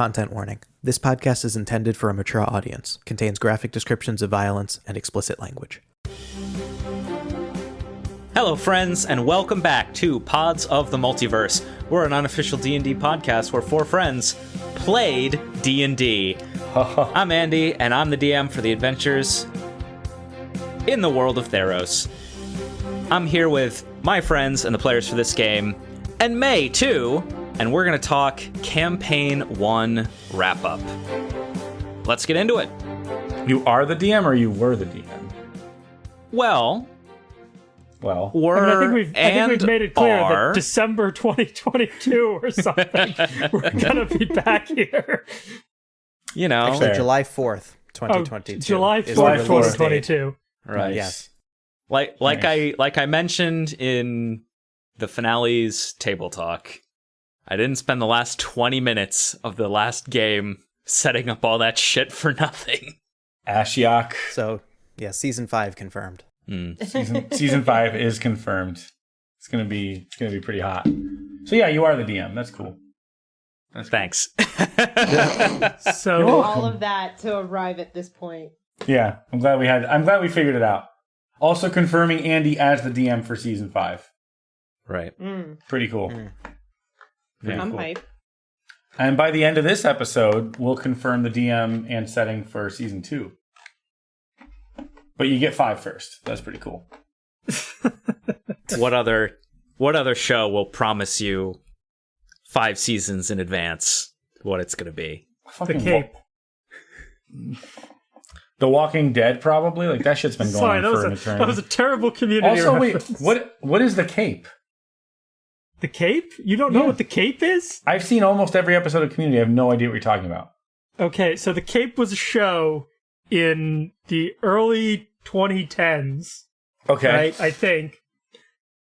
Content warning. This podcast is intended for a mature audience, contains graphic descriptions of violence and explicit language. Hello, friends, and welcome back to Pods of the Multiverse. We're an unofficial D&D podcast where four friends played D&D. I'm Andy, and I'm the DM for the adventures in the world of Theros. I'm here with my friends and the players for this game, and May, too, and we're going to talk Campaign 1 wrap up. Let's get into it. You are the DM or you were the DM? Well, Well, we're I, mean, I think we've I think and we've made it clear are, that December 2022 or something we're gonna be back here. you know, Actually, Fair. July 4th, Oh, 2022. July 4th, July 4th. 2022. right? Yes. Like like Nice. I like I mentioned in the finale's table talk, I didn't spend the last 20 minutes of the last game setting up all that shit for nothing. Ashiok So, yeah, season 5 confirmed. Hmm. season season five is confirmed. It's gonna be it's gonna be pretty hot. So yeah, you are the DM. That's cool. That's cool. Thanks. So all of that to arrive at this point. Yeah, I'm glad we had. I'm glad we figured it out. Also confirming Andy as the DM for season five. right. Mm, Pretty cool. Mm. Pretty I'm cool. hype. And by the end of this episode, we'll confirm the DM and setting for season two. But you get five first. That's pretty cool. What other what other show will promise you 5 seasons in advance what it's going to be? the cape. Wa- the Walking Dead, probably. Like that shit's been going Sorry, on for was an a eternity. that was a terrible community also, wait, what? What is the cape? The cape? You don't know Yeah. what the cape is? I've seen almost every episode of Community. I have no idea what you're talking about. Okay, so the cape was a show in the early 2010s. Okay. right? I think,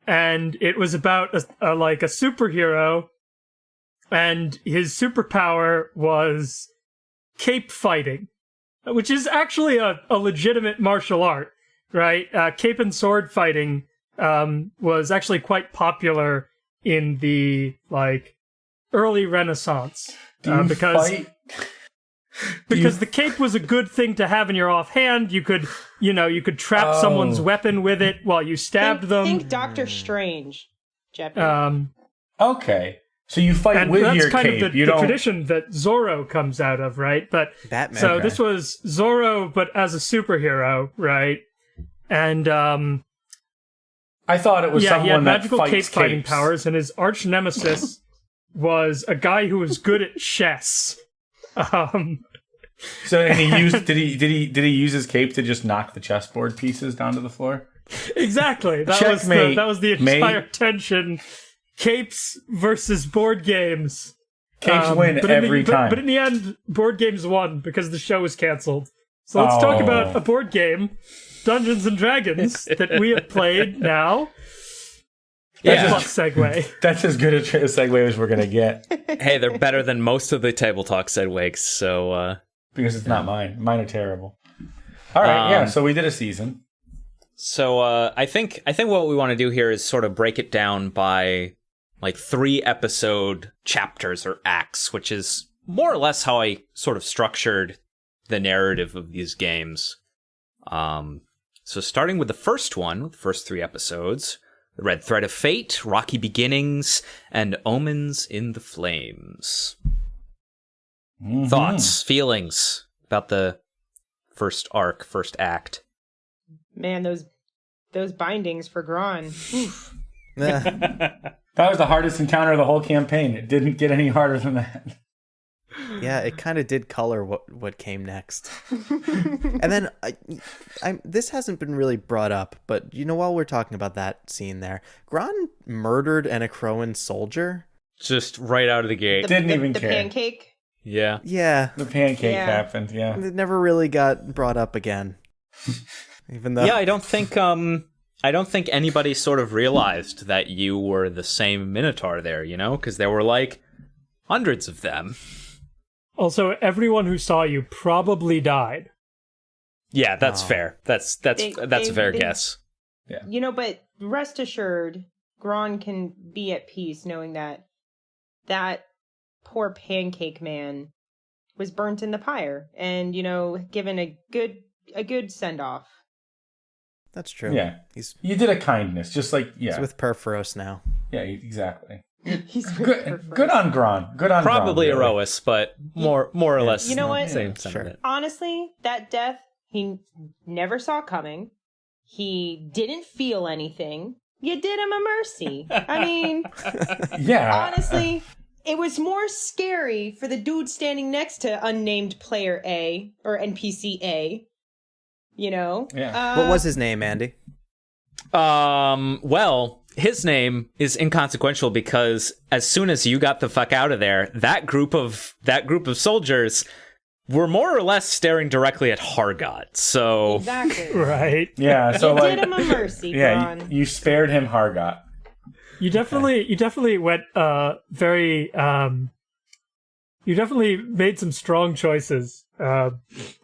and it was about a, a like a superhero, and his superpower was cape fighting, which is actually a, a legitimate martial art, right? Uh, cape and sword fighting um, was actually quite popular in the like early Renaissance uh, because fight? because you- the cape was a good thing to have in your offhand. You could, you know, you could trap someone's Oh. weapon with it while you stabbed think, them. Think Doctor Strange, Jeopardy. um, Okay. So you fight and with that's your kind cape. of the, you the tradition that Zorro comes out of, right? But Batman. so Okay. this was Zorro, but as a superhero, right? And um, I thought it was yeah, he had someone that magical fights cape fighting powers, and his arch nemesis was a guy who was good at chess. Um, So and he used did he did he did he use his cape to just knock the chessboard pieces down to the floor? Exactly. That was the, Checkmate, that was the mate. entire tension. Capes versus board games. Capes Um, win but in the- every but- time. But in the end, board games won because the show was canceled. So let's talk Oh. about a board game, Dungeons and Dragons, that we have played now. Yeah. Plus segue. That's as good a tra- segue as we're gonna get hey, they're better than most of the table talk segues, so uh because it's not mine. Mine are terrible. All right, yeah. Um, So we did a season. So uh, I think I think what we want to do here is sort of break it down by like three episode chapters or acts, which is more or less how I sort of structured the narrative of these games. Um, so starting with the first one, the first three episodes, the Red Thread of Fate, Rocky Beginnings, and Omens in the Flames. Mhm. Thoughts, feelings about the first arc, first act. Man, those those bindings for Gron. That was the hardest encounter of the whole campaign. It didn't get any harder than that. Yeah, it kind of did color what what came next. and then I, I, this hasn't been really brought up, but you know, while we're talking about that scene there, Gron murdered an Akroan soldier. Just right out of the gate. The, Didn't the- even the care. pancake. yeah. Yeah, The pancake Yeah. happened. Yeah. it never really got brought up again. Even though, yeah, I don't think um I don't think anybody sort of realized that you were the same Minotaur there, you know, because there were like hundreds of them. Also, everyone who saw you probably died. Yeah, that's Oh. fair. That's that's They- that's a they- fair they- guess. You know, but rest assured, Gron can be at peace knowing that that poor pancake man was burnt in the pyre and you know given a good a good send off. That's true. Yeah. He's, You did a kindness, just like yeah, he's with Purphoros now. yeah, exactly. He's Good, good on Gron. Good on Probably Gron, really. Erois, but more more or less. You know what? Same Sure. sentiment. honestly, that death he never saw coming. He didn't feel anything. You did him a mercy. I mean, Yeah, honestly, it was more scary for the dude standing next to unnamed player A or NPC A. You know? Yeah. Uh, what was his name, Andy? Um, well, his name is inconsequential because as soon as you got the fuck out of there, that group of that group of soldiers were more or less staring directly at Hargot. So Exactly. Right. yeah. So you like, did him a mercy, yeah, you, you spared him Hargot. You definitely you definitely went uh very um you definitely made some strong choices uh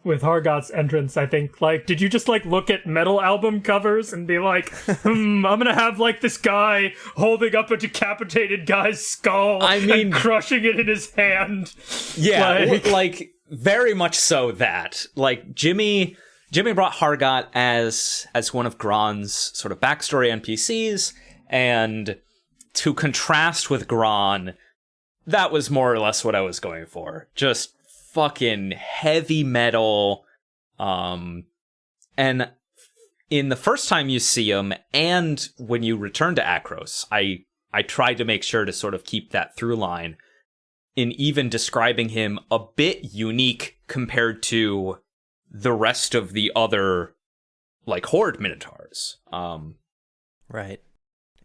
with Hargot's entrance, I think. Like did you just like look at metal album covers and be like, hmm, I'm gonna have like this guy holding up a decapitated guy's skull I mean- and crushing it in his hand. Yeah, Like- like, like very much so that like Jimmy Jimmy brought Hargot as as one of Gron's sort of backstory NPCs, and to contrast with Gron, that was more or less what I was going for. Just fucking heavy metal, um, and in the first time you see him, and when you return to Akros, I I tried to make sure to sort of keep that through line in even describing him a bit unique compared to the rest of the other like horde minotaurs. Um Right.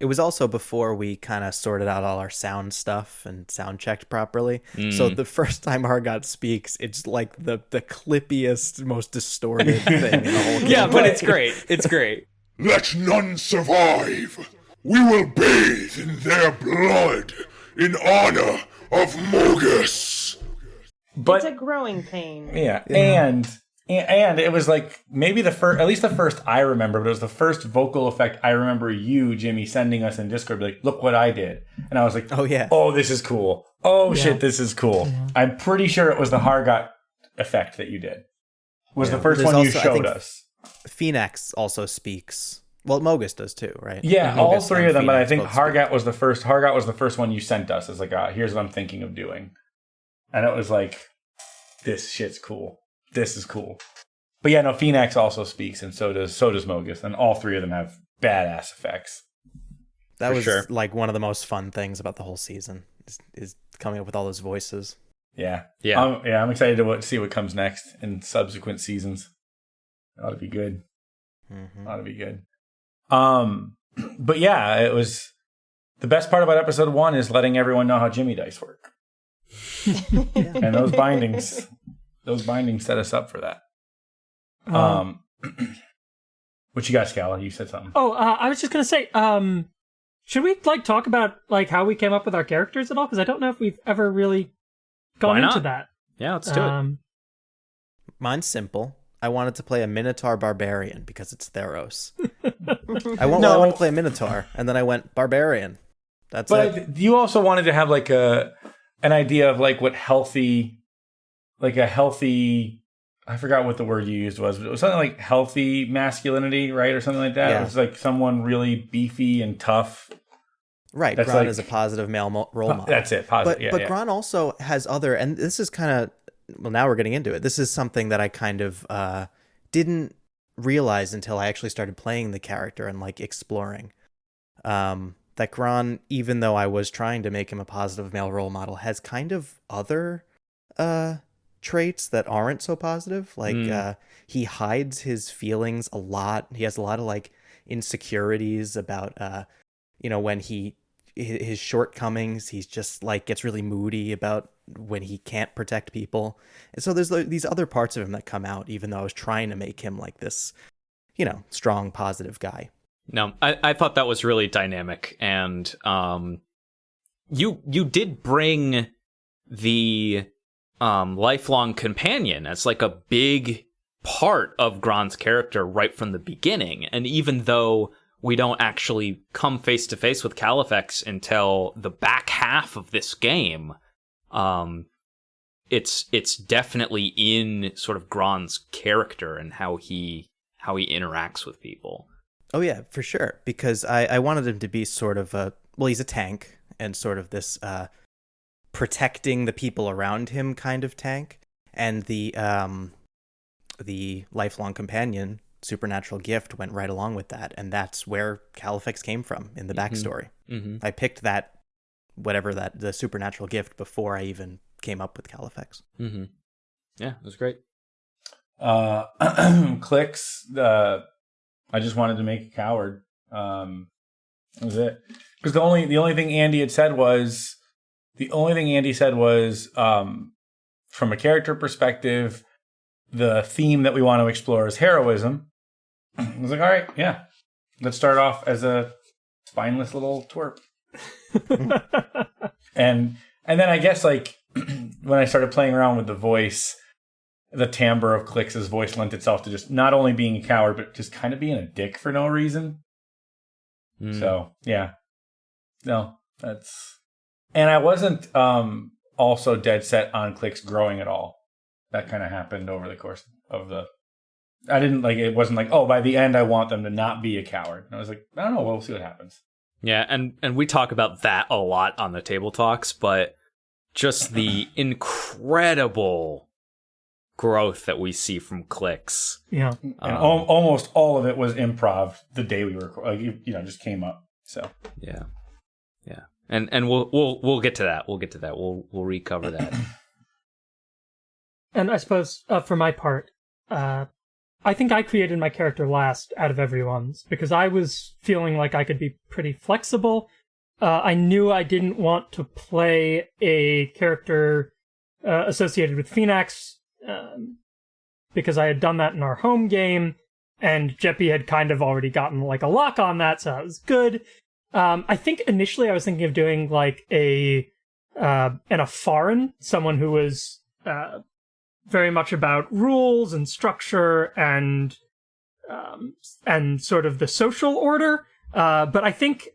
It was also before we kind of sorted out all our sound stuff and sound checked properly. So mm. the first time Hargot speaks, it's like the the clippiest, most distorted thing in the whole game. yeah, but it's great. It's great. Let none survive. We will bathe in their blood in honor of Mogis. But it's a growing pain. Yeah, and and and it was like maybe the first, at least the first I remember, but it was the first vocal effect I remember you, Jimmy, sending us in Discord, like, "Look what I did," and I was like, Oh yeah. "Oh, this is cool. Oh shit, this is cool." I'm pretty sure it was the Hargot effect that you did. Was the first There's one you also, I showed us? Phoenix also speaks. Well, Mogis does too, right? Yeah, Mogis all three of them, but I think both speak. Hargot was the first. Hargot was the first one you sent us. It's like, ah, here's what I'm thinking of doing, and it was like, this shit's cool. This is cool. But yeah, no, Phoenix also speaks, and so does so does Mogis, and all three of them have badass effects. That was sure. like one of the most fun things about the whole season is, is coming up with all those voices. Yeah, Yeah. um, yeah. I'm excited to what, see what comes next in subsequent seasons. It ought to be good. Mm-hmm. Ought to be good. Um, but yeah, it was the best part about episode one is letting everyone know how Jimmy dice work. and those bindings those bindings set us up for that um what you got scala you said something Oh, uh, I was just gonna say, um, should we like talk about like how we came up with our characters at all? Because I don't know if we've ever really gone into that. Yeah, let's do it. Um, Mine's simple. I wanted to play a Minotaur Barbarian because it's Theros. I went, well, I No. want to play a Minotaur, and then I went Barbarian. That's but it. you also wanted to have like a an idea of like what healthy like a healthy i forgot what the word you used was but it was something like healthy masculinity right or something like that Yeah. it was like someone really beefy and tough Right, that's Gron like- is a positive male mo- role model. that's it positive but yeah, but yeah. Gron also has other, and this is kind of well. Now we're getting into it. This is something that I kind of uh, didn't realize until I actually started playing the character and like exploring. Um, that Gron, even though I was trying to make him a positive male role model, has kind of other uh, traits that aren't so positive. Like Mm. uh, he hides his feelings a lot. He has a lot of like insecurities about uh, you know when he his shortcomings he's just like gets really moody about when he can't protect people and so there's these other parts of him that come out even though i was trying to make him like this you know strong positive guy No, I, I thought that was really dynamic, and um, you you did bring the um lifelong companion as like a big part of Gron's character right from the beginning, and even though we don't actually come face to face with Califex until the back half of this game, um, it's it's definitely in sort of Gron's character and how he how he interacts with people. Oh yeah, for sure. Because I, I wanted him to be sort of a well, he's a tank and sort of this uh, protecting the people around him kind of tank, and the um, the lifelong companion supernatural gift went right along with that, and that's where Califex came from in the Mhm. backstory. Mm-hmm. I picked that whatever that the supernatural gift before I even came up with Califex. Mm-hmm. Yeah, it was great. Uh, clicks. Uh, I just wanted to make a coward. Um, that was it. Because the only the only thing Andy had said was the only thing Andy said was um, from a character perspective, the theme that we want to explore is heroism. I was like, all right, yeah, let's start off as a spineless little twerp. and and then I guess like when I started playing around with the voice, the timbre of Clix's voice lent itself to just not only being a coward, but just kind of being a dick for no reason. Mm. So yeah, no, that's and I wasn't um also dead set on clicks growing at all. That kind of happened over the course of the. I didn't like it. Wasn't like oh by the end I want them to not be a coward. And I was like I don't know. We'll see what happens. Yeah, and and we talk about that a lot on the table talks, but just the incredible growth that we see from clicks. yeah. And Um, al- almost all of it was improv the day we were like you, you know just came up. So Yeah, yeah, and and we'll we'll we'll get to that. We'll get to that. We'll we'll recover that. And I suppose uh, for my part, uh, I think I created my character last out of everyone's because I was feeling like I could be pretty flexible. Uh, I knew I didn't want to play a character uh, associated with Phoenix um, because I had done that in our home game, and Jeppy had kind of already gotten like a lock on that, so that was good. Um, I think initially I was thinking of doing like a uh, and a foreign, someone who was uh, very much about rules and structure and um, and sort of the social order. Uh, but I think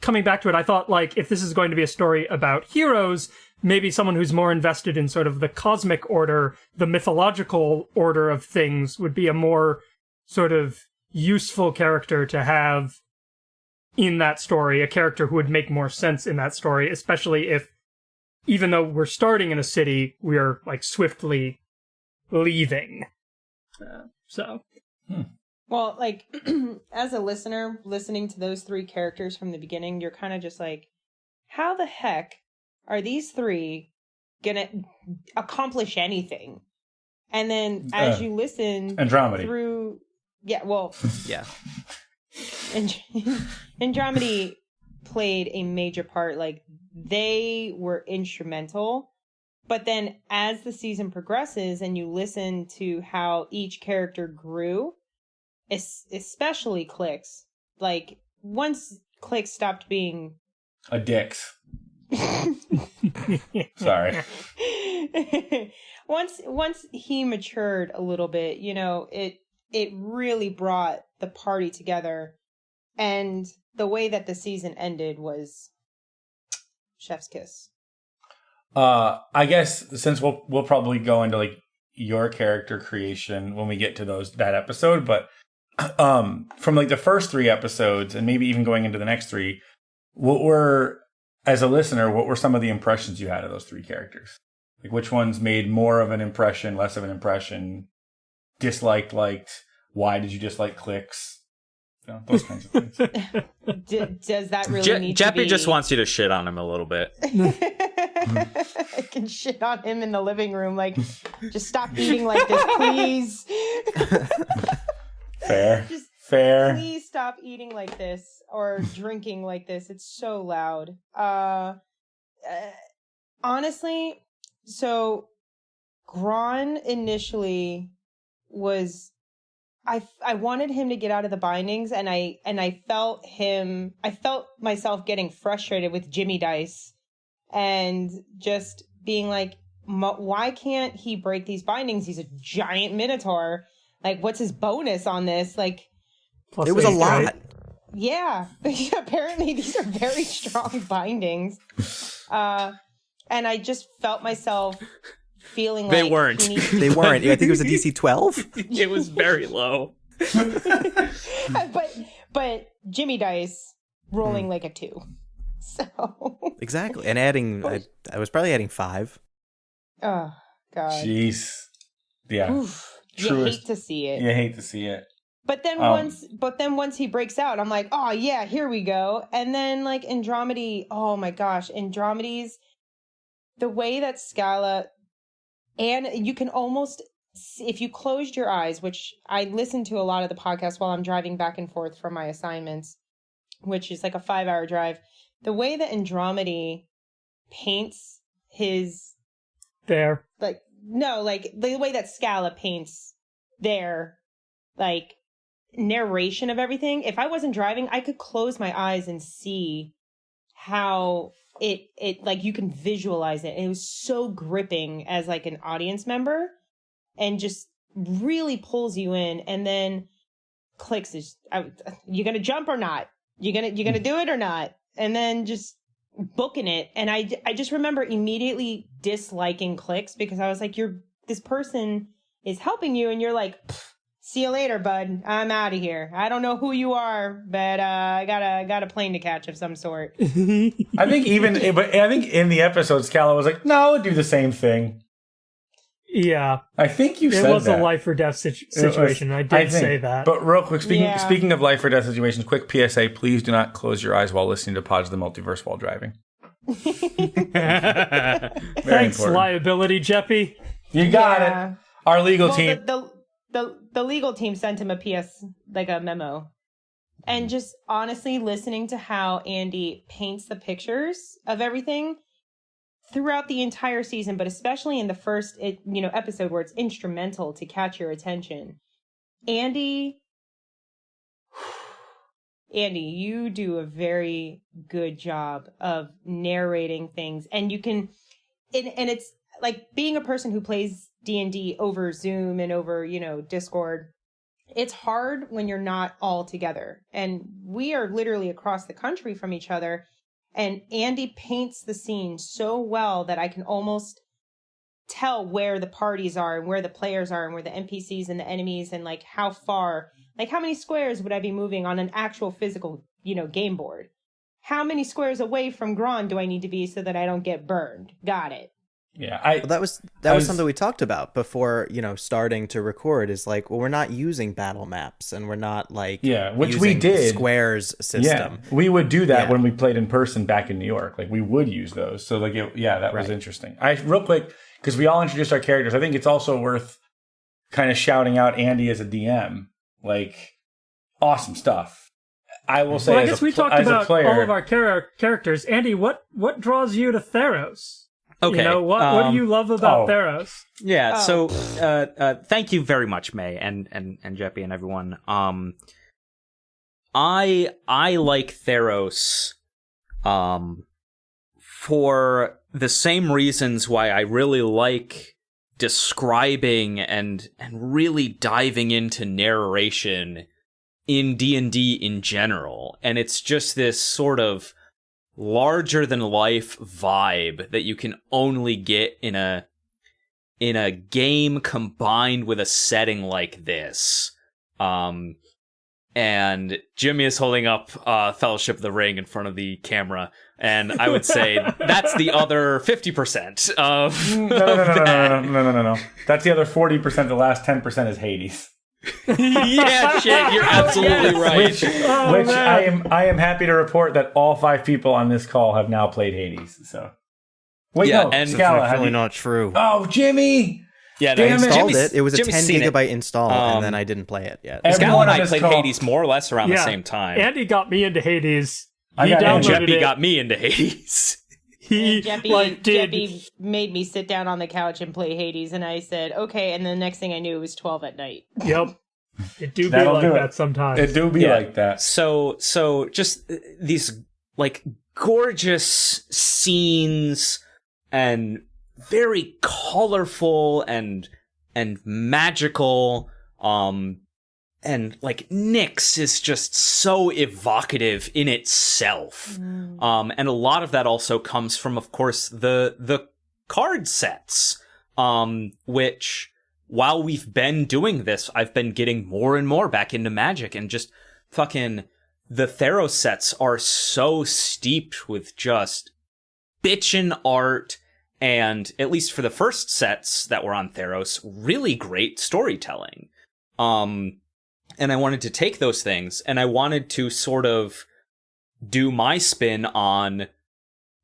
coming back to it, I thought like if this is going to be a story about heroes, maybe someone who's more invested in sort of the cosmic order, the mythological order of things would be a more sort of useful character to have in that story, a character who would make more sense in that story, especially if even though we're starting in a city, we are like swiftly leaving. Uh, so Well, like as a listener, listening to those three characters from the beginning, you're kind of just like, how the heck are these three gonna accomplish anything? And then as Uh, you listen Andromedy. through, yeah, well, Yeah. And- Andromedy played a major part. Like they were instrumental. But then as the season progresses and you listen to how each character grew, especially Clicks, like once Clicks stopped being a dicks. Sorry. once once he matured a little bit, you know, it it really brought the party together. And the way that the season ended was chef's kiss. Uh, I guess since we'll we'll probably go into like your character creation when we get to those that episode, but um, from like the first three episodes and maybe even going into the next three, what were as a listener, what were some of the impressions you had of those three characters? Like which ones made more of an impression, less of an impression, disliked, liked? Why did you dislike clicks? You know, those kinds of things. D- does that really Je- need Jeppy to be... just wants you to shit on him a little bit. I can shit on him in the living room. Like, just stop eating like this, please. Fair, Just fair. please stop eating like this or drinking like this. It's so loud. Uh, uh honestly, so Gron initially was I I wanted him to get out of the bindings and I and I felt him I felt myself getting frustrated with Jimmy Dice and just being like why can't he break these bindings? He's a giant minotaur. Like what's his bonus on this? Like Plus It was a lot. right? yeah apparently these are very strong bindings. Uh and i just felt myself feeling like They like weren't. he needs- They weren't. I think it was a DC 12. it was very low. but but Jimmy Dice rolling like a two. So Exactly. And adding, I, I was probably adding five. oh god. Jeez. Yeah. Oof. You hate to see it. You hate to see it. But then Um, once but then once he breaks out, I'm like, oh yeah, here we go. And then like Andromedy, oh my gosh, Andromedy's the way that Scala and you can almost if you closed your eyes, which I listen to a lot of the podcast while I'm driving back and forth from my assignments, which is like a five hour drive. The way that Andromedy paints his There. like no like the way that scala paints their like narration of everything if i wasn't driving i could close my eyes and see how it it like you can visualize it. It was so gripping as like an audience member and just really pulls you in and then clicks. Is I, you gonna jump or not? You're gonna you're gonna do it or not? And then just booking it. And i i just remember immediately disliking clicks because i was like you're this person is helping you. And you're like "Pff, see you later bud i'm out of here i don't know who you are but uh i got a got a plane to catch of some sort I think even, but I think in the episodes, Scala was like, "No, I'll do the same thing." Yeah, I think you said it said was that. a life or death situ- It was- situation. I did think. say that. But real quick, speaking Yeah. speaking of life or death situations, quick PSA: please do not close your eyes while listening to Pods of the Multiverse while driving. Thanks, important. liability, Jeppy. You got Yeah. it. Our legal well, team. the, the the the legal team sent him a ps like a memo. And mm-hmm. just honestly listening to how andy paints the pictures of everything throughout the entire season but especially in the first it, you know episode where it's instrumental to catch your attention. Andy andy you do a very good job of narrating things. And you can and, and it's like being a person who plays d&d over zoom and over you know discord it's hard when you're not all together and we are literally across the country from each other and andy paints the scene so well that i can almost tell where the parties are and where the players are and where the npcs and the enemies and like how far like how many squares would i be moving on an actual physical you know game board how many squares away from Gron do I need to be so that I don't get burned? Got it. Yeah, I. Well, that was that was, was- something we talked about before, you know, starting to record. Is like, well, we're not using battle maps, and we're not like, Yeah, which we did. squares system. Yeah, we would do that Yeah. when we played in person back in New York. Like we would use those. So like, it, yeah, that was interesting. I real quick because we all introduced our characters. I think it's also worth kind of shouting out Andy as a DM. Like, awesome stuff. I will say, Well, I guess a we talked as about player, all of our char- characters. Andy, what what draws you to Theros? Okay. You know what? what um, do you love about oh. Theros? Yeah. Oh. So, uh, uh, thank you very much, May and and and Jeppy and everyone. Um, I I like Theros, um, for the same reasons why I really like describing and and really diving into narration in D&D in general and it's just this sort of larger than life vibe that you can only get in a in a game combined with a setting like this. Um and Jimmy is holding up uh Fellowship of the Ring in front of the camera and I would say that's the other 50% of, no, no, no, no, no, that. no, no, no, no, no. That's the other forty percent. The last ten percent is Hades, yeah, shit, you're absolutely right. which, Oh, which. I am. I am happy to report that all five people on this call have now played Hades. So, wait, Yeah, no, and- Scala, have Definitely you- not true. Oh, Jimmy. Yeah, Damn. I installed Jimmy's- it. It was a Jimmy's 10 seen it. gigabyte install, Um, and then I didn't play it yet. Everyone Scal and I played call- Hades more or less around the same time. Andy got me into Hades. I He got and downloaded Jeppy it. got me into Hades. He Jeppy, like did. Jeppy made me sit down on the couch and play Hades, and I said, okay. And the next thing I knew, it was 12 at night. Yep. It do be like do that sometimes. It do be Yeah. like that. so so just uh, these like gorgeous scenes and very colorful and and magical um and like Nyx is just so evocative in itself. Um and a lot of that also comes from of course the the card sets um, which while we've been doing this, I've been getting more and more back into Magic and just fucking the Theros sets are so steeped with just bitchin' art and at least for the first sets that were on Theros, really great storytelling. Um, and I wanted to take those things and I wanted to sort of do my spin on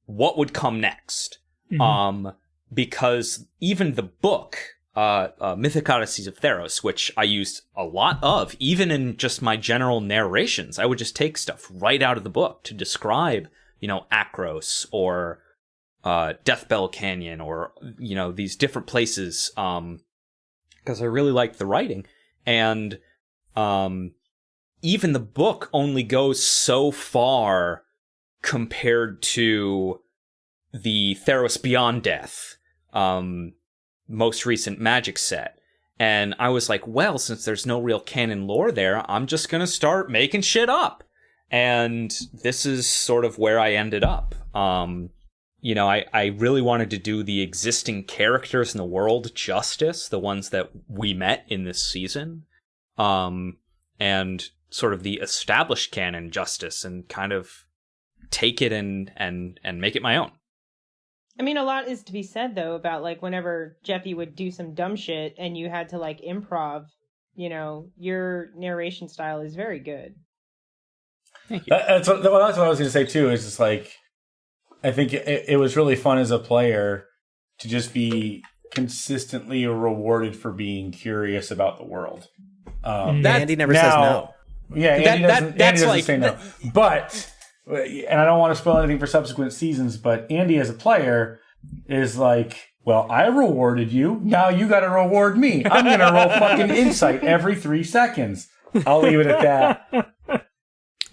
what would come next. Mhm. Um, because even the book, uh, uh, Mythic Odysseys of Theros, which I used a lot of, even in just my general narrations, I would just take stuff right out of the book to describe, you know, Akros or uh, Deathbellow Canyon or you know these different places. Um, because I really liked the writing, and um, even the book only goes so far compared to the Theros Beyond Death, um, most recent Magic set. And I was like, well, since there's no real canon lore there, I'm just gonna start making shit up. And this is sort of where I ended up. Um, you know, I, I really wanted to do the existing characters in the world justice, the ones that we met in this season. Um, and sort of the established canon justice and kind of take it and and and make it my own. I mean, a lot is to be said though about like whenever Jeffy would do some dumb shit and you had to like improv. You know, your narration style is very good. Thank you. That, that's what, well, that's what I was going to say too. Is just like I think it, it was really fun as a player to just be consistently rewarded for being curious about the world. Um, That- Andy never now- says no. Yeah, Andy That- that- doesn't, Andy that's doesn't like- say no. But and I don't want to spoil anything for subsequent seasons, but Andy as a player is like, well, I rewarded you. Now you got to reward me. I'm going to roll fucking insight every three seconds. I'll leave it at that.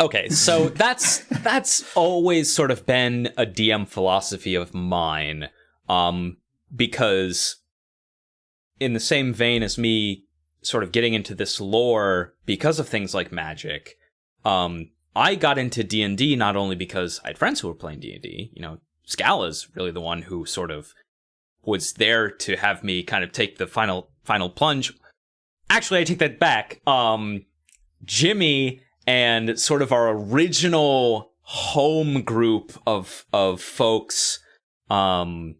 Okay, so that's that's always sort of been a DM philosophy of mine. Um because in the same vein as me sort of getting into this lore because of things like magic, um I got into D&D not only because I had friends who were playing D&D, you know, Scala's really the one who sort of was there to have me kind of take the final final plunge. Actually, I take that back. Um Jimmy and sort of our original home group of of folks um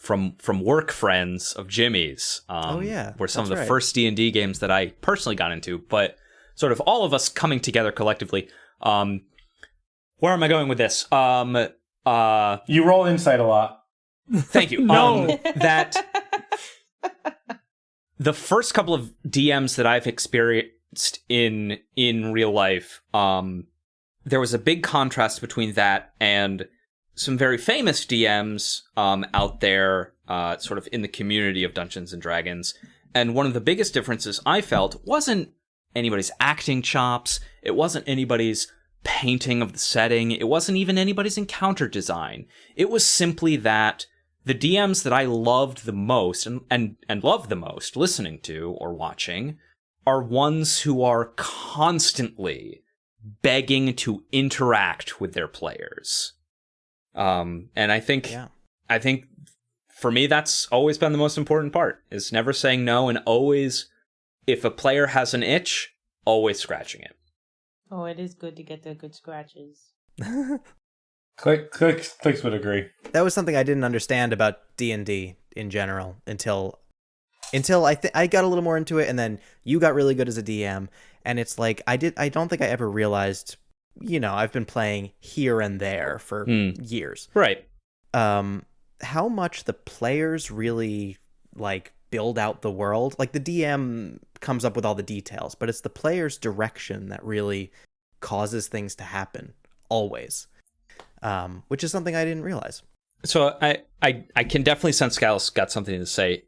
from from work friends of Jimmy's um Oh, yeah, were some of the right. first D&D games that I personally got into but sort of all of us coming together collectively um where am I going with this um uh You roll insight a lot. Thank you. No. Um, that the first couple of DMs that I've experienced in in real life, um, there was a big contrast between that and some very famous DMs um, out there, uh, sort of in the community of Dungeons and Dragons. And one of the biggest differences I felt wasn't anybody's acting chops. It wasn't anybody's painting of the setting. It wasn't even anybody's encounter design. It was simply that the DMs that I loved the most and, and, and love the most listening to or watching are ones who are constantly begging to interact with their players. Um, and I think Yeah. I think for me that's always been the most important part is never saying no and always if a player has an itch, always scratching it. Oh, it is good to get the good scratches. Click, clicks, clicks would agree. that was something I didn't understand about D and D in general until until I th- I got a little more into it, and then you got really good as a DM, and it's like I did I don't think I ever realized, you know, I've been playing here and there for Hmm. years. Right. Um, how much the players really like build out the world. Like the DM comes up with all the details, but it's the player's direction that really causes things to happen always. Um, which is something I didn't realize. So I, I, I can definitely sense Scal's got something to say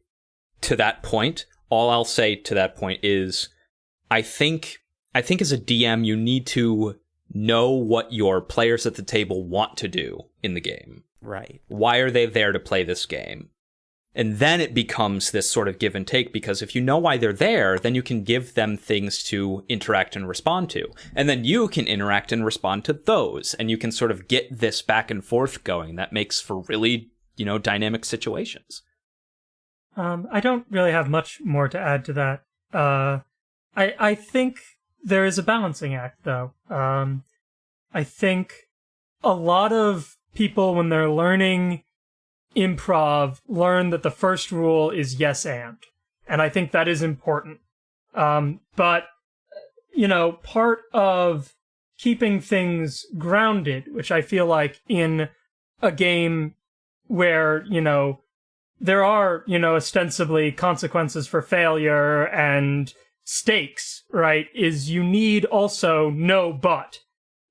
to that point. All I'll say to that point is, I think, I think as a DM, you need to know what your players at the table want to do in the game. Right. Why are they there to play this game? And then it becomes this sort of give and take because if you know why they're there, then you can give them things to interact and respond to. And then you can interact and respond to those. And you can sort of get this back and forth going that makes for really, you know, dynamic situations. Um, I don't really have much more to add to that. Uh, I I think there is a balancing act, though. Um, I think a lot of people, when they're learning improv, learn that the first rule is yes and, and I think that is important. Um, but you know, part of keeping things grounded, which I feel like in a game where you know there are, you know, ostensibly consequences for failure and stakes, right? Is you need also no but.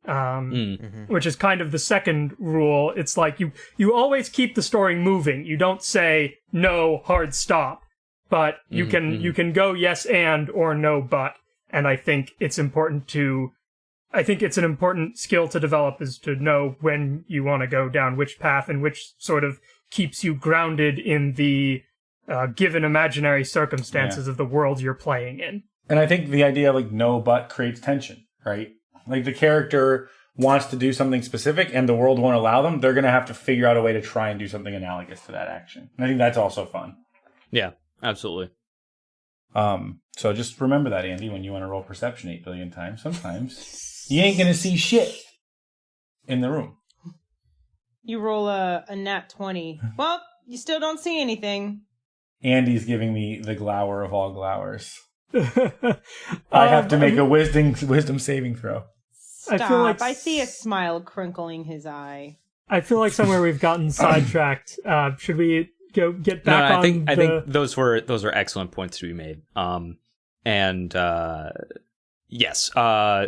Um, Mm. which is kind of the second rule. It's like you you always keep the story moving. You don't say no hard stop, but you can you can go yes and or no but. And I think it's important to I think it's an important skill to develop is to know when you want to go down which path and which sort of keeps you grounded in the uh, given imaginary circumstances of the world you're playing in. And I think the idea like no but creates tension, right? Like the character wants to do something specific and the world won't allow them, they're going to have to figure out a way to try and do something analogous to that action. And I think that's also fun. Yeah, absolutely. Um, so just remember that, Andy, when you want to roll perception 8 billion times. Sometimes you ain't going to see shit in the room. You roll a, a nat 20. Well, you still don't see anything. Andy's giving me the glower of all glowers. I have to Um, make a wisdom wisdom saving throw. I feel like I see a smile crinkling his eye. I feel like somewhere we've gotten sidetracked. Uh, should we go get back no, on I think the... I think those were those are excellent points to be made. Um, and uh, yes, uh,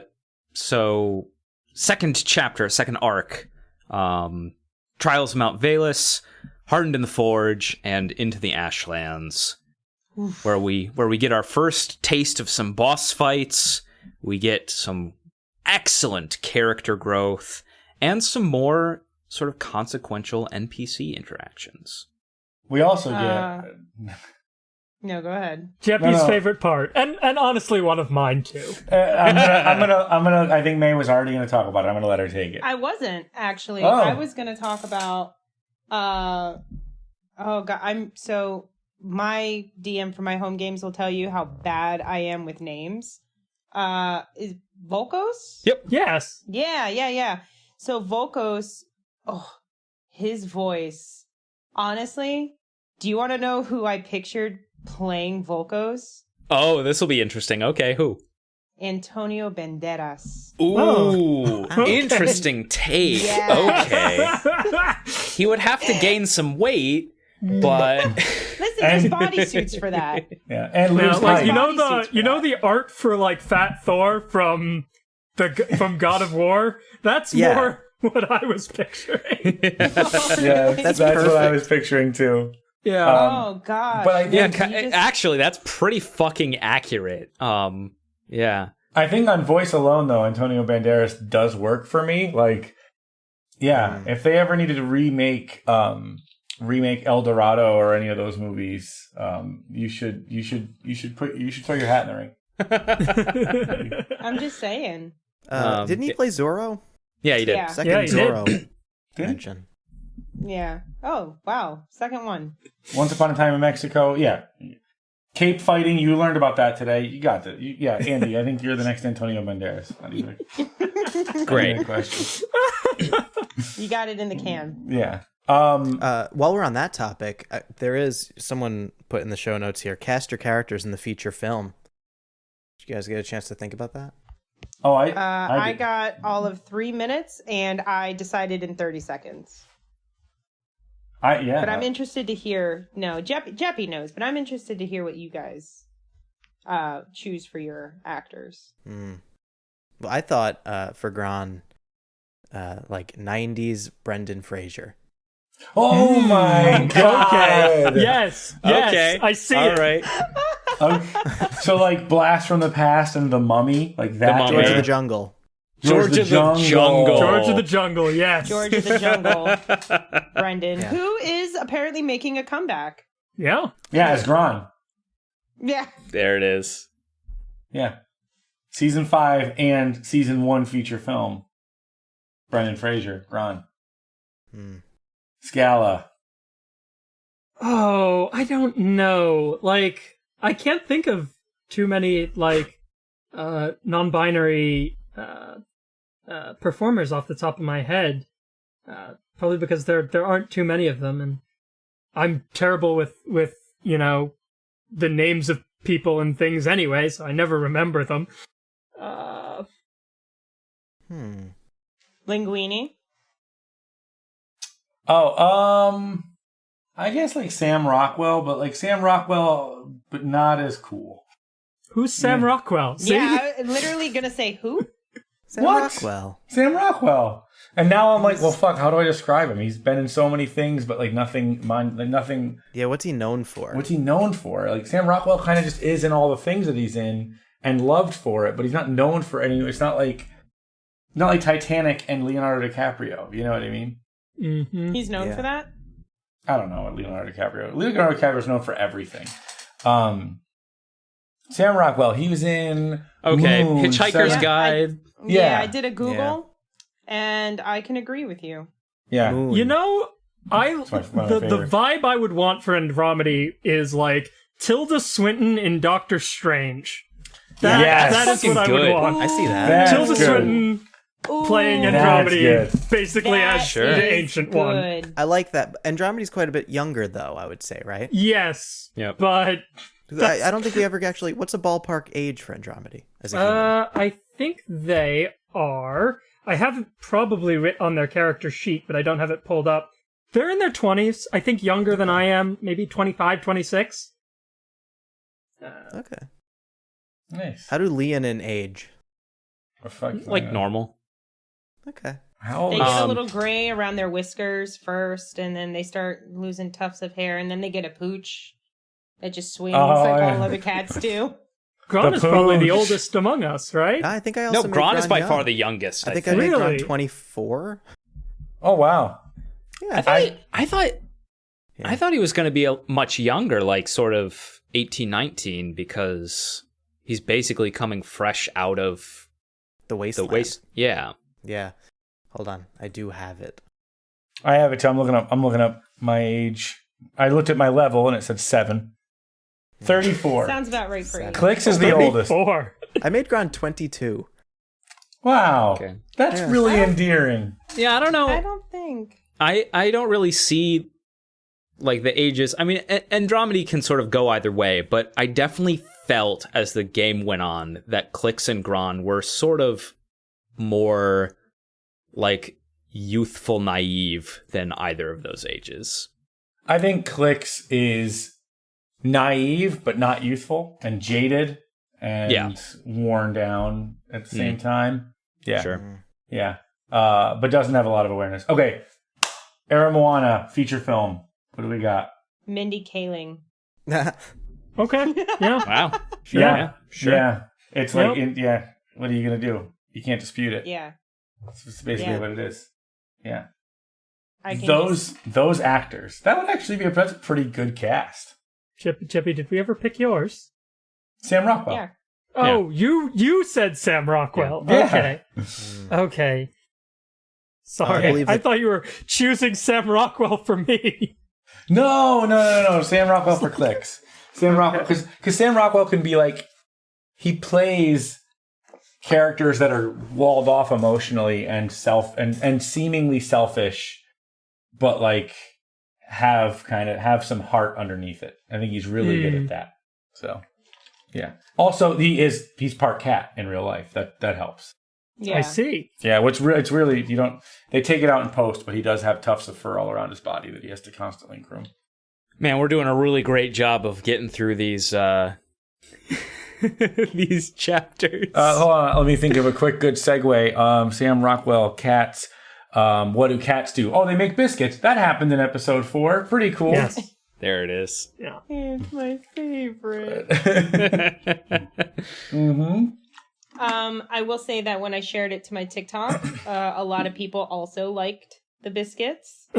so second chapter, second arc, um, Trials of Mount Velus, Hardened in the Forge, and Into the Ashlands, where we where we get our first taste of some boss fights. We get some excellent character growth and some more sort of consequential NPC interactions. We also get Uh, No, go ahead. Jeppy's No, no. favorite part, and and honestly one of mine too. Uh, I'm gonna, I'm gonna, I'm gonna. I think May was already gonna talk about it. I'm gonna let her take it. I wasn't actually. Oh. I was going to talk about. Uh, oh god, I'm so my DM for my home games will tell you how bad I am with names. Uh, is Volkos? Yep. Yes, Yeah, yeah, yeah. So Volkos, oh, his voice. Honestly, do you want to know who I pictured playing Volkos? Oh, this will be interesting. Okay, who? Antonio Banderas. Ooh, Oh. Okay. interesting take. Yes. Okay. He would have to gain some weight, but Listen, there's bodysuits for that. Yeah, and Now, lose like you know the you know that. the art for like Fat Thor from the from God of War. That's Yeah. more what I was picturing. yeah, That's that's, what I was picturing too. yeah. Um, oh god. but I yeah, think, ca- you just- actually, that's pretty fucking accurate. Um, yeah, I think on voice alone though, Antonio Banderas does work for me. Like, yeah, Mm. if they ever needed to remake, um, remake El Dorado or any of those movies, um, you should, you should, you should put, you should throw your hat in the ring. I'm just saying. Uh, Um, didn't he play Zorro? yeah, he did. Yeah. Second Yeah, he. Zorro Did mention. Yeah. Oh, wow. Second one. Once upon a time in Mexico, yeah. Cape fighting, you learned about that today. You got it. You, yeah, Andy, I think you're the next Antonio Banderas. Not even, Great. even question. You got it in the can. Yeah. Um, Uh, while we're on that topic, uh, there is someone put in the show notes here. Cast your characters in the feature film. Did you guys get a chance to think about that? oh, I, Uh, I, did. got all of three minutes, and I decided in 30 seconds. I, yeah. But I'm interested to hear. No, Jeppy, Jeppy knows, but I'm interested to hear what you guys uh, choose for your actors. Hmm. Well, I thought uh, for Gron, uh, like '90s Brendan Fraser. Oh my god! okay. Yes. Yes. okay, I see All it. right. Okay. So like Blast from the Past and The Mummy, like that. Mummy. George Yeah. of the Jungle. George of the Jungle. George of the Jungle. Yes. George of the Jungle, Brendan, Yeah. who is apparently making a comeback. Yeah. Yeah, it's Gron. Yeah. There it is. Yeah. Season five and season one feature film. Brendan Fraser, Gron. Hmm. Scala. Oh, I don't know. Like, I can't think of too many like uh non-binary uh, uh performers off the top of my head. Uh, probably because there there aren't too many of them, and I'm terrible with with you know the names of people and things anyway, so I never remember them. Uh, Hmm. Linguini. Oh, um, I guess like Sam Rockwell, but like Sam Rockwell, but not as cool. who's Sam Yeah. Rockwell? See? Yeah, I'm literally gonna say who? Sam What? Rockwell. Sam Rockwell. And now I'm like, well, fuck. How do I describe him? He's been in so many things, but like nothing, mind, like nothing. Yeah, what's he known for? What's he known for? Like Sam Rockwell kind of just is in all the things that he's in and loved for it, but he's not known for any. It's not like, not like Titanic and Leonardo DiCaprio. You know what I mean? hmm He's known Yeah. for that. I don't know what Leonardo DiCaprio. Leonardo DiCaprio is known for everything. Um, Sam Rockwell. He was in Okay, Moon, Hitchhiker's Seven- Guide. Yeah, Yeah. I did a Google, and I can agree with you. Yeah, Moon. You know, I my- one of my the the vibe I would want for Andromedy is like Tilda Swinton in Doctor Strange. That, Yes. that is what I Fucking would good. want. I see that. That's Tilda good. Swinton playing Ooh, Andromedy good. basically that as Sure. the is ancient one. I like that. Andromedy's quite a bit younger, though. I would say, right? Yes, Yep. but I, I don't think we ever actually. What's a ballpark age for Andromedy as a human? uh, I think they are. I have it probably writ on their character sheet, but I don't have it pulled up. They're in their 20s. I think younger than I am, maybe 25, 26. okay. nice. How do Leon and age? Fuck- Like uh, normal. Okay. How old They is get a Um, little gray around their whiskers first, and then they start losing tufts of hair, and then they get a pooch that just swings Oh, like yeah. all other cats do. Gron is probably the oldest among us, right? I think I also No, made Gron is by young. far the youngest. I, I think think. I made Really? Gron twenty four. Oh wow. Yeah. I thought. I- I thought. Yeah. I thought he was going to be a, much younger, like sort of 18, 19, because he's basically coming fresh out of the waste. the waste. Yeah. Yeah. Hold on. I do have it. I have it too. I'm looking up. I'm looking up my age. I looked at my level and it said seven. Thirty-four. Sounds about right for you. Clicks is the oldest. Four. I made Gron twenty two. Wow, Okay. that's Yeah. really endearing. Yeah, I don't know. I don't think. I I don't really see like the ages. I mean, A- Andromedy can sort of go either way, but I definitely felt as the game went on that Clicks and Gron were sort of more like youthful, naive than either of those ages. I think Clicks is naive but not youthful and jaded and Yeah. worn down at the same time. Yeah, Sure. yeah. Uh, but doesn't have a lot of awareness. Okay, Era Moana feature film. What do we got? Mindy Kaling. Okay. Yeah. Wow. yeah, yeah, sure. Yeah, it's like in, yeah. What are you gonna do? You can't dispute it. Yeah, It's basically Yeah. what it is. Yeah. I can. those those actors. That would actually be a pretty good cast. Chippy, Chippy, did we ever pick yours? Sam Rockwell. yeah. Oh, you you said Sam Rockwell. Yeah. Okay. Okay. Sorry. I I, thought you were choosing Sam Rockwell for me. No, no, no, no. Sam Rockwell for clicks. Sam Rockwell because because Sam Rockwell can be like he plays characters that are walled off emotionally and self and and seemingly selfish, but like have kind of have some heart underneath it. I think he's really good Hmm. at that. So yeah. Also, he is he's part cat in real life. That that helps. Yeah. I see. Yeah, what's re- it's really you don't they take it out in post, but he does have tufts of fur all around his body that he has to constantly groom. Man, we're doing a really great job of getting through these uh these chapters. Uh, hold on, let me think of a quick good segue. Um, Sam Rockwell, cats. Um, what do cats do? Oh, they make biscuits. That happened in episode four. Pretty cool. Yes. there it is. Yeah. It's my favorite. mm-hmm. Um, I will say that when I shared it to my TikTok, uh, a lot of people also liked the biscuits.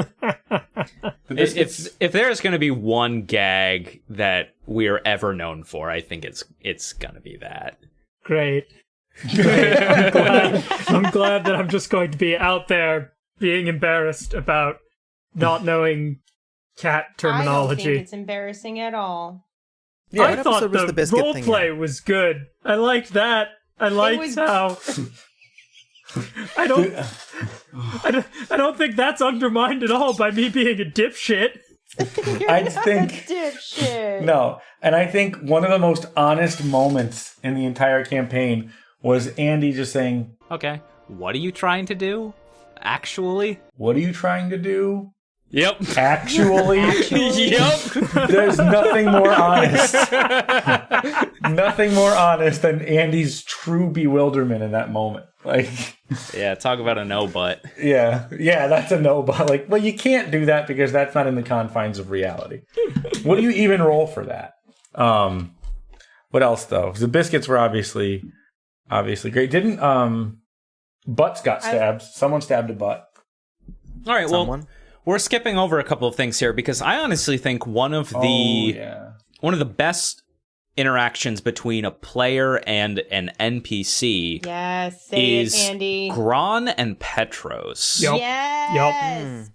The If biscuits. if, if there's going to be one gag that we're ever known for, I think it's it's going to be that. Great. Great. I'm glad, I'm glad that I'm just going to be out there being embarrassed about not knowing cat I don't think terminology. it's embarrassing at all. Yeah, I thought was the, the biscuit role play in? was good. I liked that. I liked was- how. I don't, I don't. I don't think that's undermined at all by me being a dipshit. You're I think- a dipshit. No, and I think one of the most honest moments in the entire campaign was Andy just saying, Okay. What are you trying to do? Actually? "What are you trying to do?" Yep. Actually, yep. there's nothing more honest. nothing more honest than Andy's true bewilderment in that moment. Like, Yeah, talk about a no but. yeah, yeah, that's a no. But like, well, you can't do that because that's not in the confines of reality. what do you even roll for that? Um, what else though? the biscuits were obviously, obviously great. Didn't um, butts got stabbed? Someone stabbed a butt. All right, well, we're skipping over a couple of things here because I honestly think one of the oh, yeah. one of the best interactions between a player and an NPC Yes, say is it, Andy. Gron and Petros. Yup. Yes.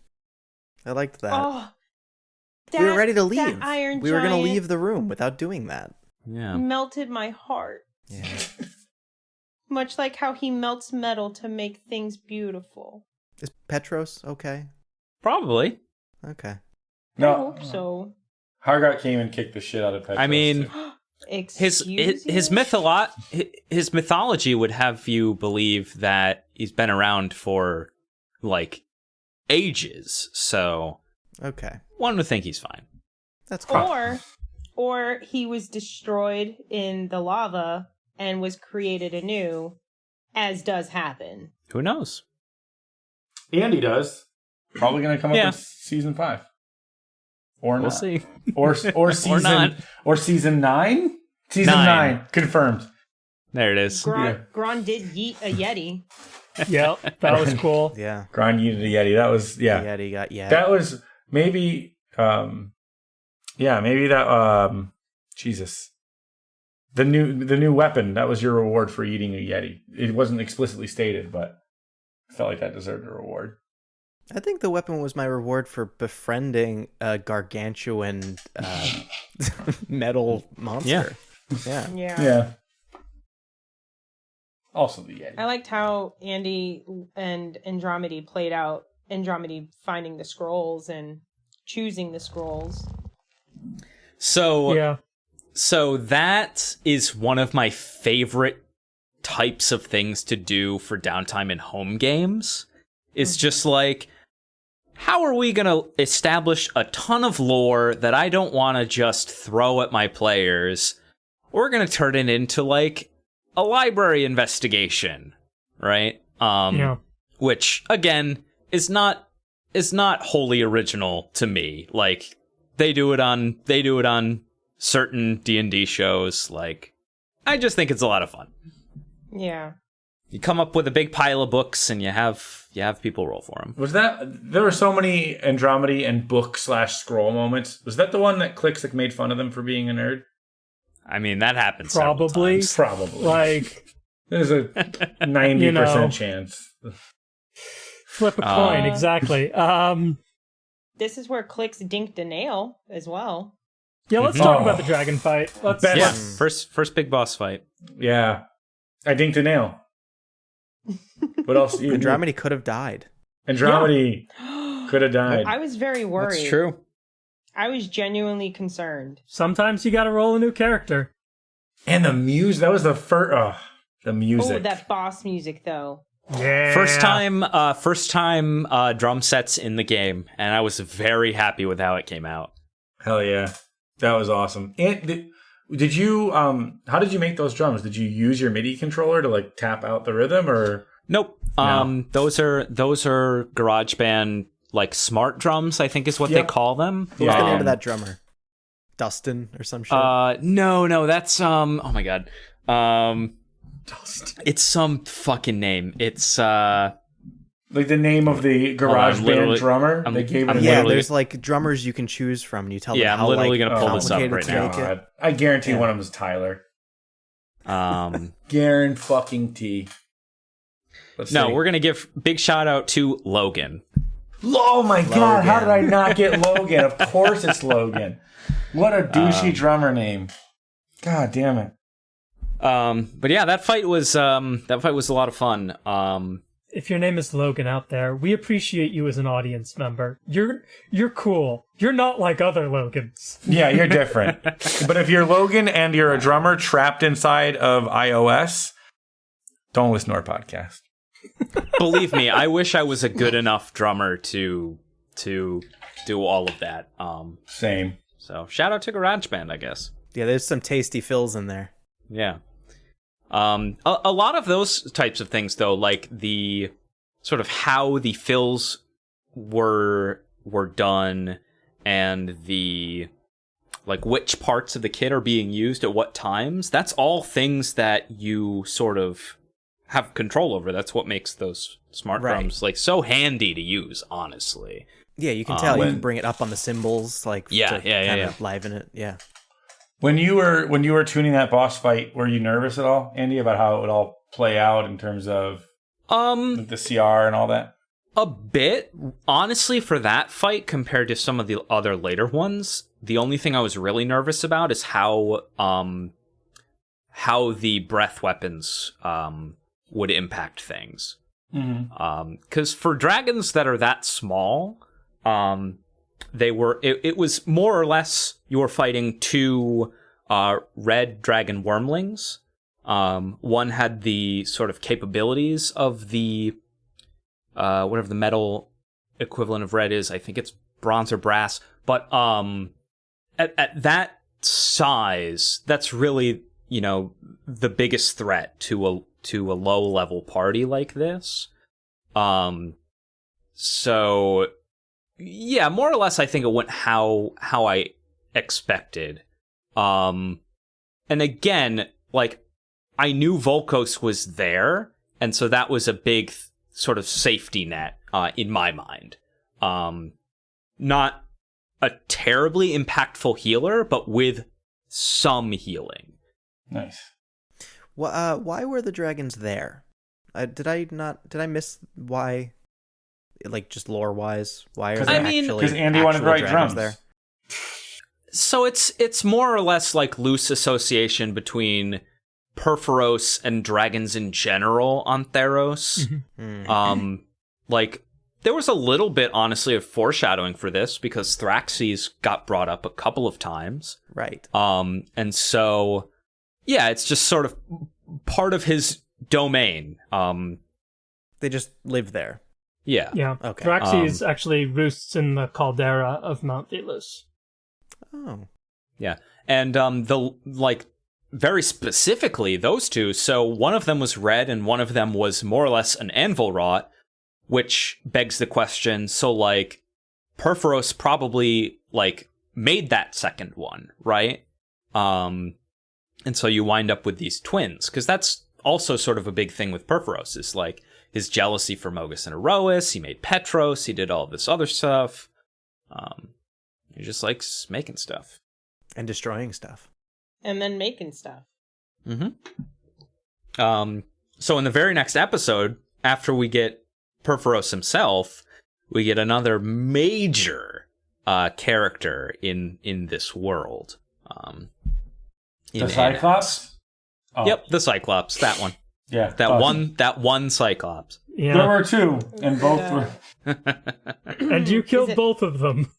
I liked that. Oh, we were ready to leave. Iron we were going to leave the room without doing that. Yeah. melted my heart. Yeah. Much like how he melts metal to make things beautiful. Is Petros okay? Probably. Okay. I No, hope so. Hargot came and kicked the shit out of Petros. I mean, too. his his his, you? mytholo- his mythology would have you believe that he's been around for like ages. So Okay. one would think he's fine. That's cool. Or, or he was destroyed in the lava and was created anew, as does happen. Who knows? Andy does. Probably going to come up Yeah. in season five, or We'll not. see. or or season not. or season nine. Season Nine. nine, confirmed. There it is. Gron, Yeah. Gron did yeet a yeti. Yep, that was cool. Yeah. Grind Unity Yeti. That was yeah. Yeah. Yeti got yeah. That was maybe um, yeah, maybe that um, Jesus. The new the new weapon that was your reward for eating a Yeti. It wasn't explicitly stated, but I felt like that deserved a reward. I think the weapon was my reward for befriending a gargantuan uh, metal monster. Yeah. Yeah. Yeah. Also the Yeti. I liked how Andy and Andromedy played out. Andromedy finding the scrolls and choosing the scrolls. So Yeah. So that is one of my favorite types of things to do for downtime in home games. It's just like, how are we going to establish a ton of lore that I don't want to just throw at my players? We're going to turn it into like a library investigation, right? Um, Yeah. which again is not is not wholly original to me. Like they do it on they do it on certain D&D shows like I just think it's a lot of fun. Yeah. You come up with a big pile of books and you have you have people roll for them. Was that there were so many Andromedy and book slash scroll moments? Was that the one that Clicks like made fun of them for being a nerd? I mean, that happens Probably. times. Probably. Like There's a ninety You know. percent chance. flip a Uh, coin, exactly. Um This is where Clicks dinked a nail as well. Yeah, let's Mhm. talk Oh. about the dragon fight. Let's Best- Yeah, first first big boss fight. Yeah, I dinked a nail. What else? You, Andromedy could have died. Andromedy could have died. I was very worried. That's true. I was genuinely concerned. sometimes you gotta roll a new character. and the music. That was the first. Oh, the music. Oh, that boss music though. Yeah. First time uh first time uh drum sets in the game and I was very happy with how it came out. Hell yeah, that was awesome. And did, did you? Um, how did you make those drums? Did you use your MIDI controller to like tap out the rhythm, or Nope. Um those are those are GarageBand like smart drums, I think is what Yeah. they call them. What was the name Um, of that drummer? Dustin or some shit. Uh no, no, that's um oh my god. Um it's some fucking name. It's uh like the name of the GarageBand drummer? I'm- they gave it. I'm yeah, there's like drummers you can choose from, and you tell them. Yeah, them I'm how literally like, gonna pull this up complicated right now. God, I guarantee Yeah. one of them is Tyler. um Garen fucking T. Let's no, see. we're gonna give big shout out to Logan. Oh my god, how did I not get Logan? of course it's Logan. What a douchey Um, drummer name. God damn it. Um, but yeah, that fight was um, that fight was a lot of fun. Um, If your name is Logan out there, we appreciate you as an audience member. You're you're cool. You're not like other Logans. Yeah, you're different. but if you're Logan and you're a drummer trapped inside of iOS, don't listen to our podcast. believe me, I wish I was a good enough drummer to to do all of that. Um, Same. so shout out to GarageBand, I guess. Yeah, there's some tasty fills in there. Yeah. Um, a, a lot of those types of things, though, like the sort of how the fills were were done and the like which parts of the kit are being used at what times. That's all things that you sort of have control over. That's what makes those smart Right. drums like so handy to use. Honestly, Yeah, you can Um, tell. you can bring it up on the cymbals, like Yeah, to yeah, yeah, kind yeah. of liven it. Yeah. When you were when you were tuning that boss fight, were you nervous at all, Andy, about how it would all play out in terms of um, the CR and all that? A bit. Honestly, for that fight compared to some of the other later ones, the only thing I was really nervous about is how um how the breath weapons um would impact things. Mm-hmm. Um for dragons that are that small, um they were it, it was more or less you were fighting two uh red dragon wyrmlings. Um one had the sort of capabilities of the uh, whatever the metal equivalent of red is. I think it's bronze or brass. But um, at at that size, that's really you know the biggest threat to a to a low level party like this. Um, so yeah, more or less, I think it went how how I expected. Um, and again, like I knew Volkos was there, and so that was a big th- sort of safety net uh, in my mind. Um, not a terribly impactful healer, but with some healing. Nice. Well, uh, why were the dragons there? Uh, did I not? Did I miss why? Like just lore wise, why are 'Cause- there I mean- actually? 'cause Andy wanted to actual write dragons drums. there? So it's it's more or less like loose association between Purphoros and dragons in general on Theros. Hmm. Um, like there was a little bit, honestly, of foreshadowing for this because Thraxes got brought up a couple of times. Right. Um, and so, yeah, it's just sort of part of his domain. Um, They just live there. Yeah. Yeah. Okay. Thraxes actually roosts in the caldera of Mount Velus. Oh. Yeah. And um the like very specifically those two. So one of them was red and one of them was more or less an anvil rot, which begs the question, so like Purphoros probably like made that second one, right? Um and so you wind up with these twins cuz that's also sort of a big thing with Purphoros is like his jealousy for Mogis and Iroas, he made Petros, he did all this other stuff. Um he just likes making stuff. And destroying stuff. and then making stuff. Mm-hmm. Um, so in the very next episode, after we get Purphoros himself, we get another major uh, character in in this world. Um, in The Cyclops? Oh, Yep, the Cyclops. That one. Yeah. That awesome. one. That one Cyclops. There Yeah. were two, and both Yeah. were. and you killed it- both of them.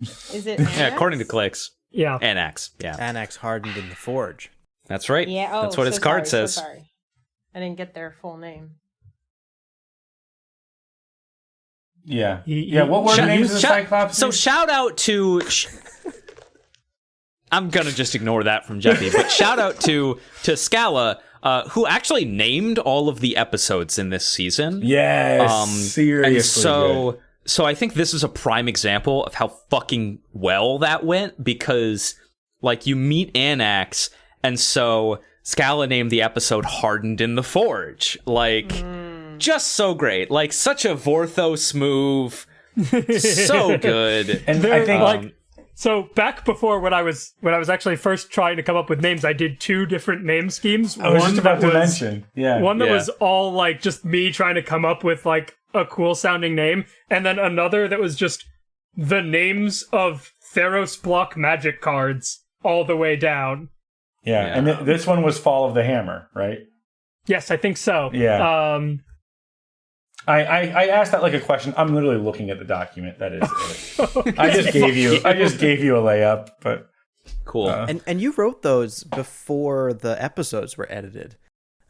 Is it? Yeah, according to clicks. Yeah. Anax. Yeah, Anax hardened in the forge. that's right. Yeah. Oh, that's what so its card sorry, says. So sorry. I didn't get their full name. Yeah. He- yeah. What were the names of the Cyclops? So shout out to. Sh- I'm gonna just ignore that from Jeffy, but shout out to to Scala, uh, who actually named all of the episodes in this season. yes. Um, seriously. and so good. so I think this is a prime example of how fucking well that went because like you meet Anax, and so Scala named the episode "Hardened in the Forge." Like, just so great. Like such a Vorthos move. so good. And I think Um, So back before when I was when I was actually first trying to come up with names, I did two different name schemes. I was just about to was- mention. Yeah. One that Yeah. was all like just me trying to come up with like a cool sounding name, and then another that was just the names of Theros block magic cards all the way down. yeah. And th- this one was Fall of the Hammer, right? Yes, I think so. Yeah. Um, I, I, I asked that like a question. I'm literally looking at the document that is it. I just gave you I just gave you a layup, but Cool. Uh, And and you wrote those before the episodes were edited.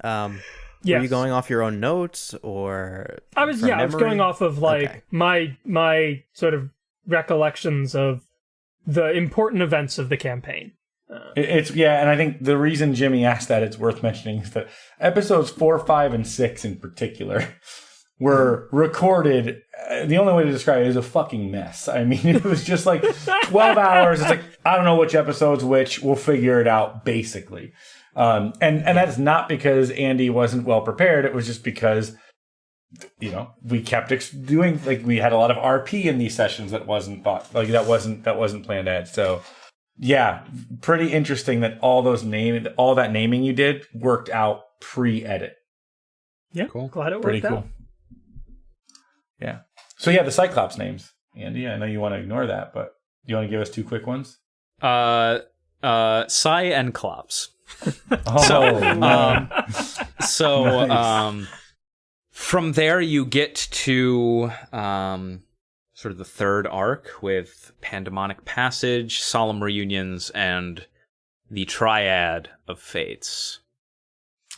Um, yes. Were you going off your own notes or? I was from yeah, I was going off of like Okay. my my sort of recollections of the important events of the campaign. it- it's yeah. And I think the reason Jimmy asked that it's worth mentioning is that episodes four, five, and six in particular were recorded. Uh, the only way to describe it is a fucking mess. I mean, it was just like 12 hours. It's like I don't know which episodes which. We'll figure it out basically. Um, and and that's not because Andy wasn't well prepared. It was just because you know we kept ex- doing like we had a lot of RP in these sessions that wasn't thought like that wasn't that wasn't planned ahead. So yeah, pretty interesting that all those name all that naming you did worked out pre-edit. Yeah, Cool. Glad it worked Pretty cool. Yeah. So yeah, the Cyclops names, Andy. I know you want to ignore that, but you want to give us two quick ones? Uh, uh, Psy and Klops. Oh, So, um, so Nice. um, from there you get to um, sort of the third arc with Pandemonic Passage, Solemn Reunions, and the Triad of Fates.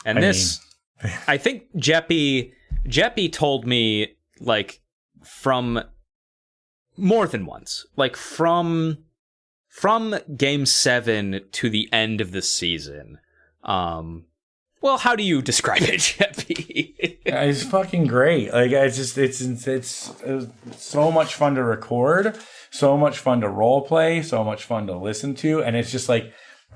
And I this, I think Jeppy Jeppy told me like from more than once, like from from game seven to the end of the season. Um, well, how do you describe it, Jeppy? It's fucking great. Like I just it's it's it's, so much fun to record, so much fun to role play, so much fun to listen to, and it's just like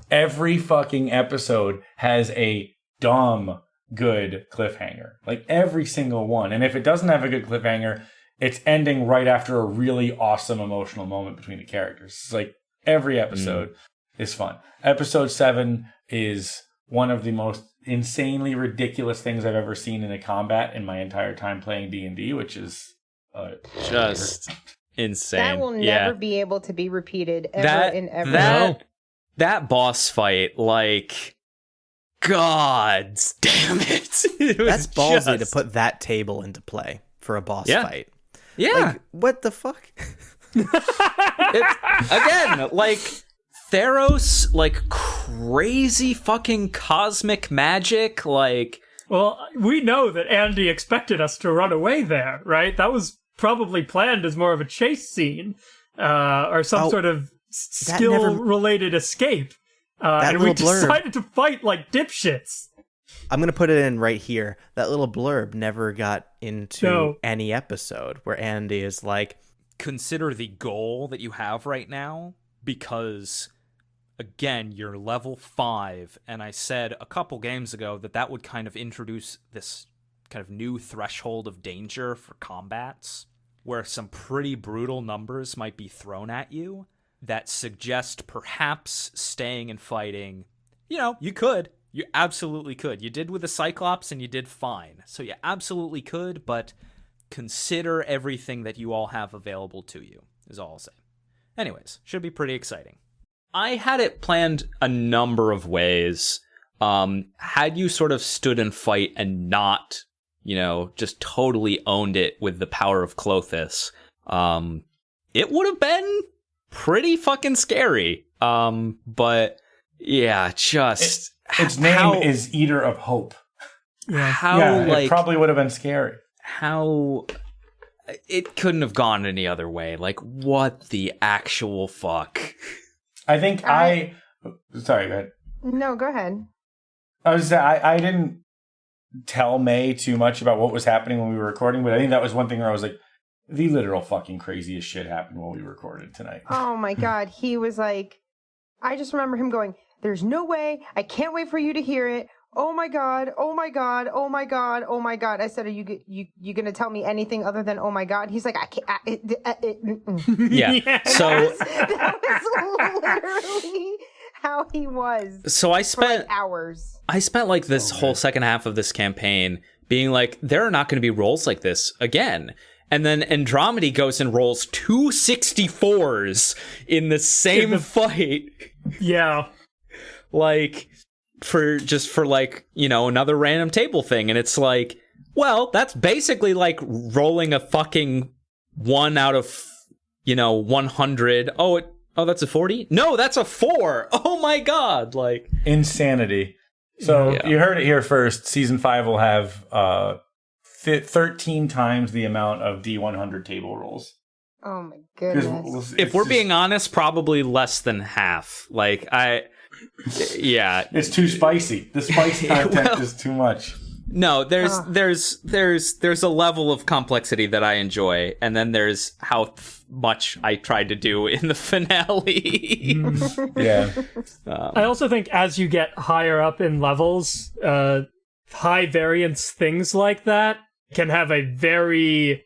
every fucking episode has a dumb good cliffhanger. Like every single one. And if it doesn't have a good cliffhanger, it's ending right after a really awesome emotional moment between the characters. It's like every episode is fun. Episode 7 is one of the most insanely ridiculous things I've ever seen in a combat in my entire time playing D&D, which is uh, Just insane. That will never yeah. be able to be repeated ever that and ever. that that boss fight, like, God damn it! It That's ballsy just- to put that table into play for a boss Yeah. fight. Yeah, Like, what the fuck? it, again, like Theros, like crazy fucking cosmic magic, like Well, we know that Andy expected us to run away there, right? That was probably planned as more of a chase scene, uh, or some Oh, sort of that never- skill-related escape. Uh, That and we blurb. decided to fight like dipshits. I'm gonna put it in right here. That little blurb never got into No. any episode where Andy is like, consider the goal that you have right now because again you're level 5 and I said a couple games ago that that would kind of introduce this kind of new threshold of danger for combats where some pretty brutal numbers might be thrown at you that suggest perhaps staying and fighting you know you could. You absolutely could. You did with the cyclops and you did fine. So you absolutely could but consider everything that you all have available to you is all i'll say. Anyways should be pretty exciting. I had it planned a number of ways. Um had you sort of stood and fight and not you know just totally owned it with the power of Klothys um it would have been pretty fucking scary um but yeah just its name how, is Eater of Hope. how yeah, like it probably would have been scary. how it couldn't have gone any other way. Like what the actual fuck? I think I, sorry, go ahead. no, go ahead. I was I, I didn't tell May too much about what was happening when we were recording, but I think that was one thing where I was like, the literal fucking craziest shit happened while we recorded tonight. Oh my god, he was like, I just remember him going, "There's no way. I can't wait for you to hear it. oh my god, oh my god, oh my god, oh my god. I said, are you you you gonna tell me anything other than oh my god? He's like, I can't. I, it, it, it, mm, mm." Yeah. Yeah. So that was literally how he was so I for like spent hours. I spent like this whole second half of this campaign being like, there are not going to be roles like this again. And then Andromedy goes and rolls two 64s in the same the- fight. yeah. like for just for like you know another random table thing and it's like well that's basically like rolling a fucking one out of you know 100 oh it oh that's a 40 no that's a 4 oh my god like Insanity. So Yeah. you heard it here first. Season five will have uh, th- thirteen times the amount of D one hundred table rolls. Oh my goodness. if it's we're just- being honest probably less than half like i yeah it's too spicy. The spice content Well- is too much. No, there's Ugh. there's there's there's a level of complexity that I enjoy, and then there's how th- much I tried to do in the finale. Yeah. I also think as you get higher up in levels, uh, high variance things like that can have a very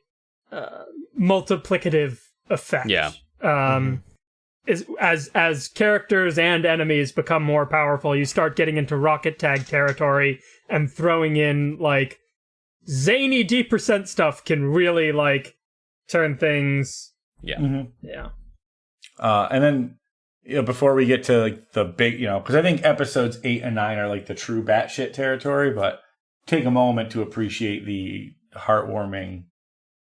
uh, multiplicative effect. Yeah. Um, is, as as characters and enemies become more powerful, you start getting into rocket tag territory and throwing in like zany D percent stuff can really like turn things. Mhm. Yeah. Uh, and then you know, before we get to like the big, you know, because I think episodes eight and nine are like the true batshit territory, but take a moment to appreciate the heartwarming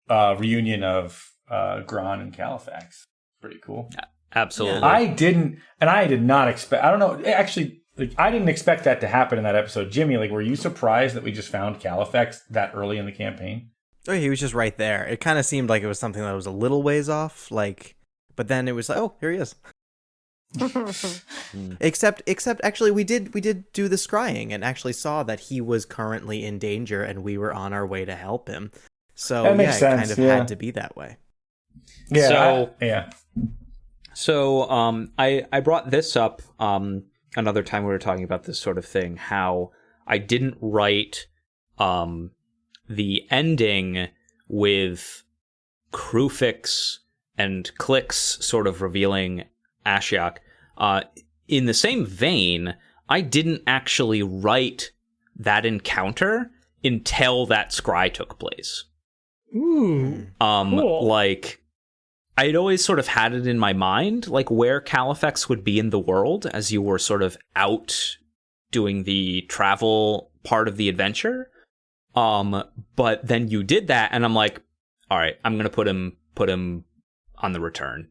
uh, reunion of uh, Gron and Califax. Pretty cool. Absolutely. I didn't, and I did not expect. I don't know. Actually, like I didn't expect that to happen in that episode. Jimmy, like, were you surprised that we just found Califax that early in the campaign? Oh, he was just right there. It kind of seemed like it was something that was a little ways off, like, but then it was like, oh, here he is. Except, except actually, we did we did do the scrying and actually saw that he was currently in danger, and we were on our way to help him. So That yeah, makes it kind of yeah. had to be that way. Yeah. So- I- yeah. So um, I I brought this up um, another time we were talking about this sort of thing. How I didn't write um, the ending with Krufix and Clicks sort of revealing Ashiok. Uh, in the same vein, I didn't actually write that encounter until that scry took place. Ooh. Um, Cool. like I'd always sort of had it in my mind, like where Califax would be in the world as you were sort of out doing the travel part of the adventure. Um, but then you did that, and I'm like, all right, I'm gonna put him put him on the return,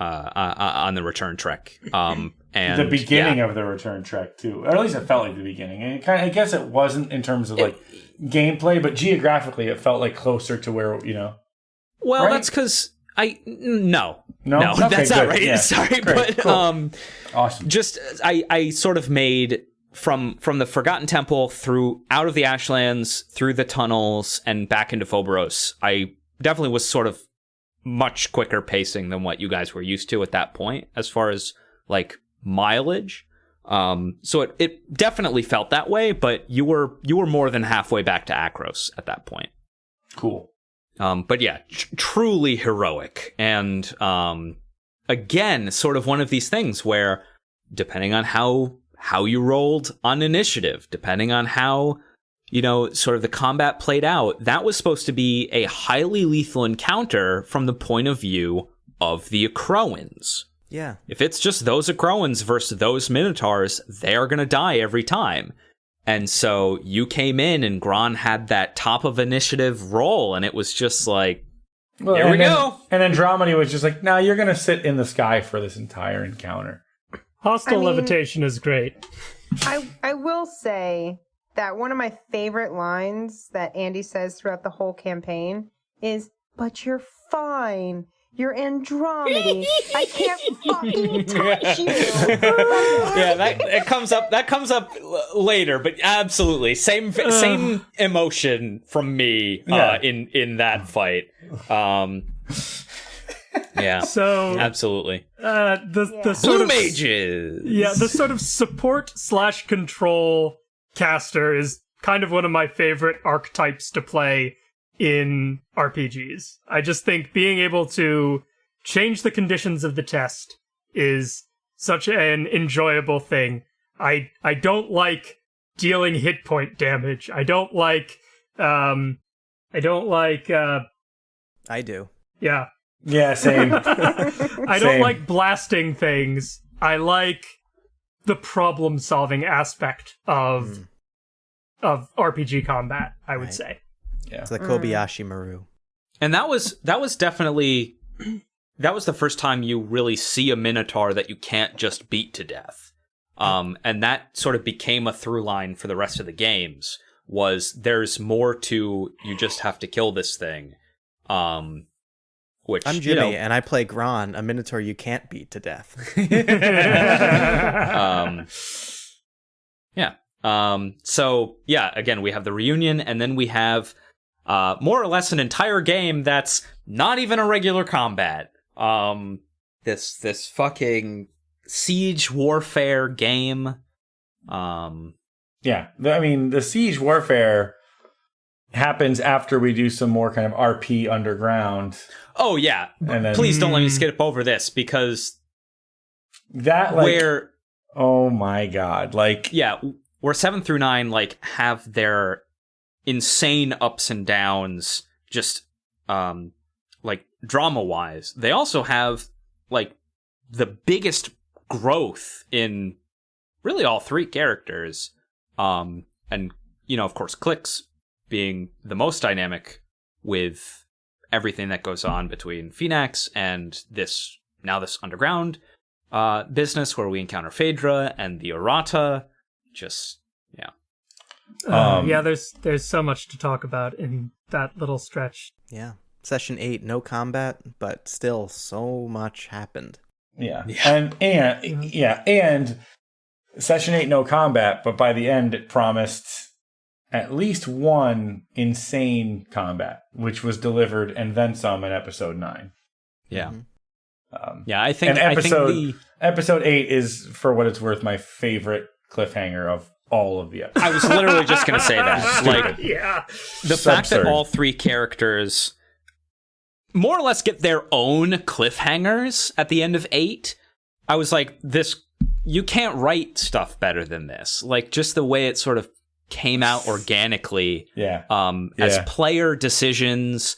uh, uh, uh on the return trek. Um, and the beginning yeah. of the return trek too, or at least it felt like the beginning. And it kind of, I guess it wasn't in terms of like gameplay, but geographically, it felt like closer to where you know. Well, right? that's because I no No? no Okay, that's not good. right. Yeah. Sorry, Great. but Cool. um. Awesome. just I I sort of made from from the Forgotten Temple through out of the Ashlands through the tunnels and back into Phobos. I definitely was sort of much quicker pacing than what you guys were used to at that point as far as like mileage. Um so it, it definitely felt that way, but you were you were more than halfway back to Akros at that point. Cool. Um, but yeah, tr- truly heroic. And um, again, sort of one of these things where, depending on how how you rolled on initiative, depending on how you know sort of the combat played out, that was supposed to be a highly lethal encounter from the point of view of the Akroans. Yeah, If it's just those Akroans versus those Minotaurs, they are going to die every time. And so you came in and Gron had that top of initiative roll, and it was just like, Well, Here we then- go. And Andromedy was just like, "Now you're gonna sit in the sky for this entire encounter." Hostile I mean- levitation is great. I I will say that one of my favorite lines that Andy says throughout the whole campaign is, "But you're fine. You're Andromedy. I can't fucking touch you." yeah, that it comes up. That comes up l- later, but absolutely same same emotion from me uh, Yeah. in in that fight. Um, yeah, So absolutely. uh, the Yeah. the sort Blue of mages. yeah the sort of support slash control caster is kind of one of my favorite archetypes to play in RPGs. I just think being able to change the conditions of the test is such an enjoyable thing. I I don't like dealing hit point damage. I don't like um I don't like uh I do. yeah. Yeah, same. I don't Same. like blasting things. I like the problem solving aspect of of RPG combat, I would Right. say. yeah. It's the Kobayashi Maru. And that was that was definitely that was the first time you really see a minotaur that you can't just beat to death. Um, and that sort of became a through line for the rest of the games. Was there's more to you just have to kill this thing. Um, which I'm you Jimmy, know, and I play Gron, a Minotaur you can't beat to death. um, yeah. Um, so yeah, again, we have the reunion, and then we have uh, more or less an entire game that's not even a regular combat. Um, this this fucking siege warfare game. Um, Yeah, I mean, the siege warfare happens after we do some more kind of RP underground, oh yeah, and then please don't let me skip over this because that like, where oh my god, like yeah, where seven through nine like have their insane ups and downs, just um like drama wise. They also have like the biggest growth in really all three characters. Um and you know, of course, clicks being the most dynamic with everything that goes on between Phoenix and this now this underground uh, business where we encounter Phaedra and the Errata. Just yeah, Uh, Um, yeah, there's there's so much to talk about in that little stretch. yeah. Session 8, no combat, but still so much happened. yeah, Yeah. and and yeah, and session eight no combat, but by the end it promised at least one insane combat, which was delivered and then some in episode nine. yeah, Mhm. Um, yeah. I think And I episode- think the episode eight is, for what it's worth, my favorite cliffhanger of all of the episodes. I was literally just gonna say that. like yeah, the So fact that all three characters more or less get their own cliffhangers at the end of eight. I was like, this you can't write stuff better than this. Like just the way it sort of came out organically. yeah, um, as player decisions.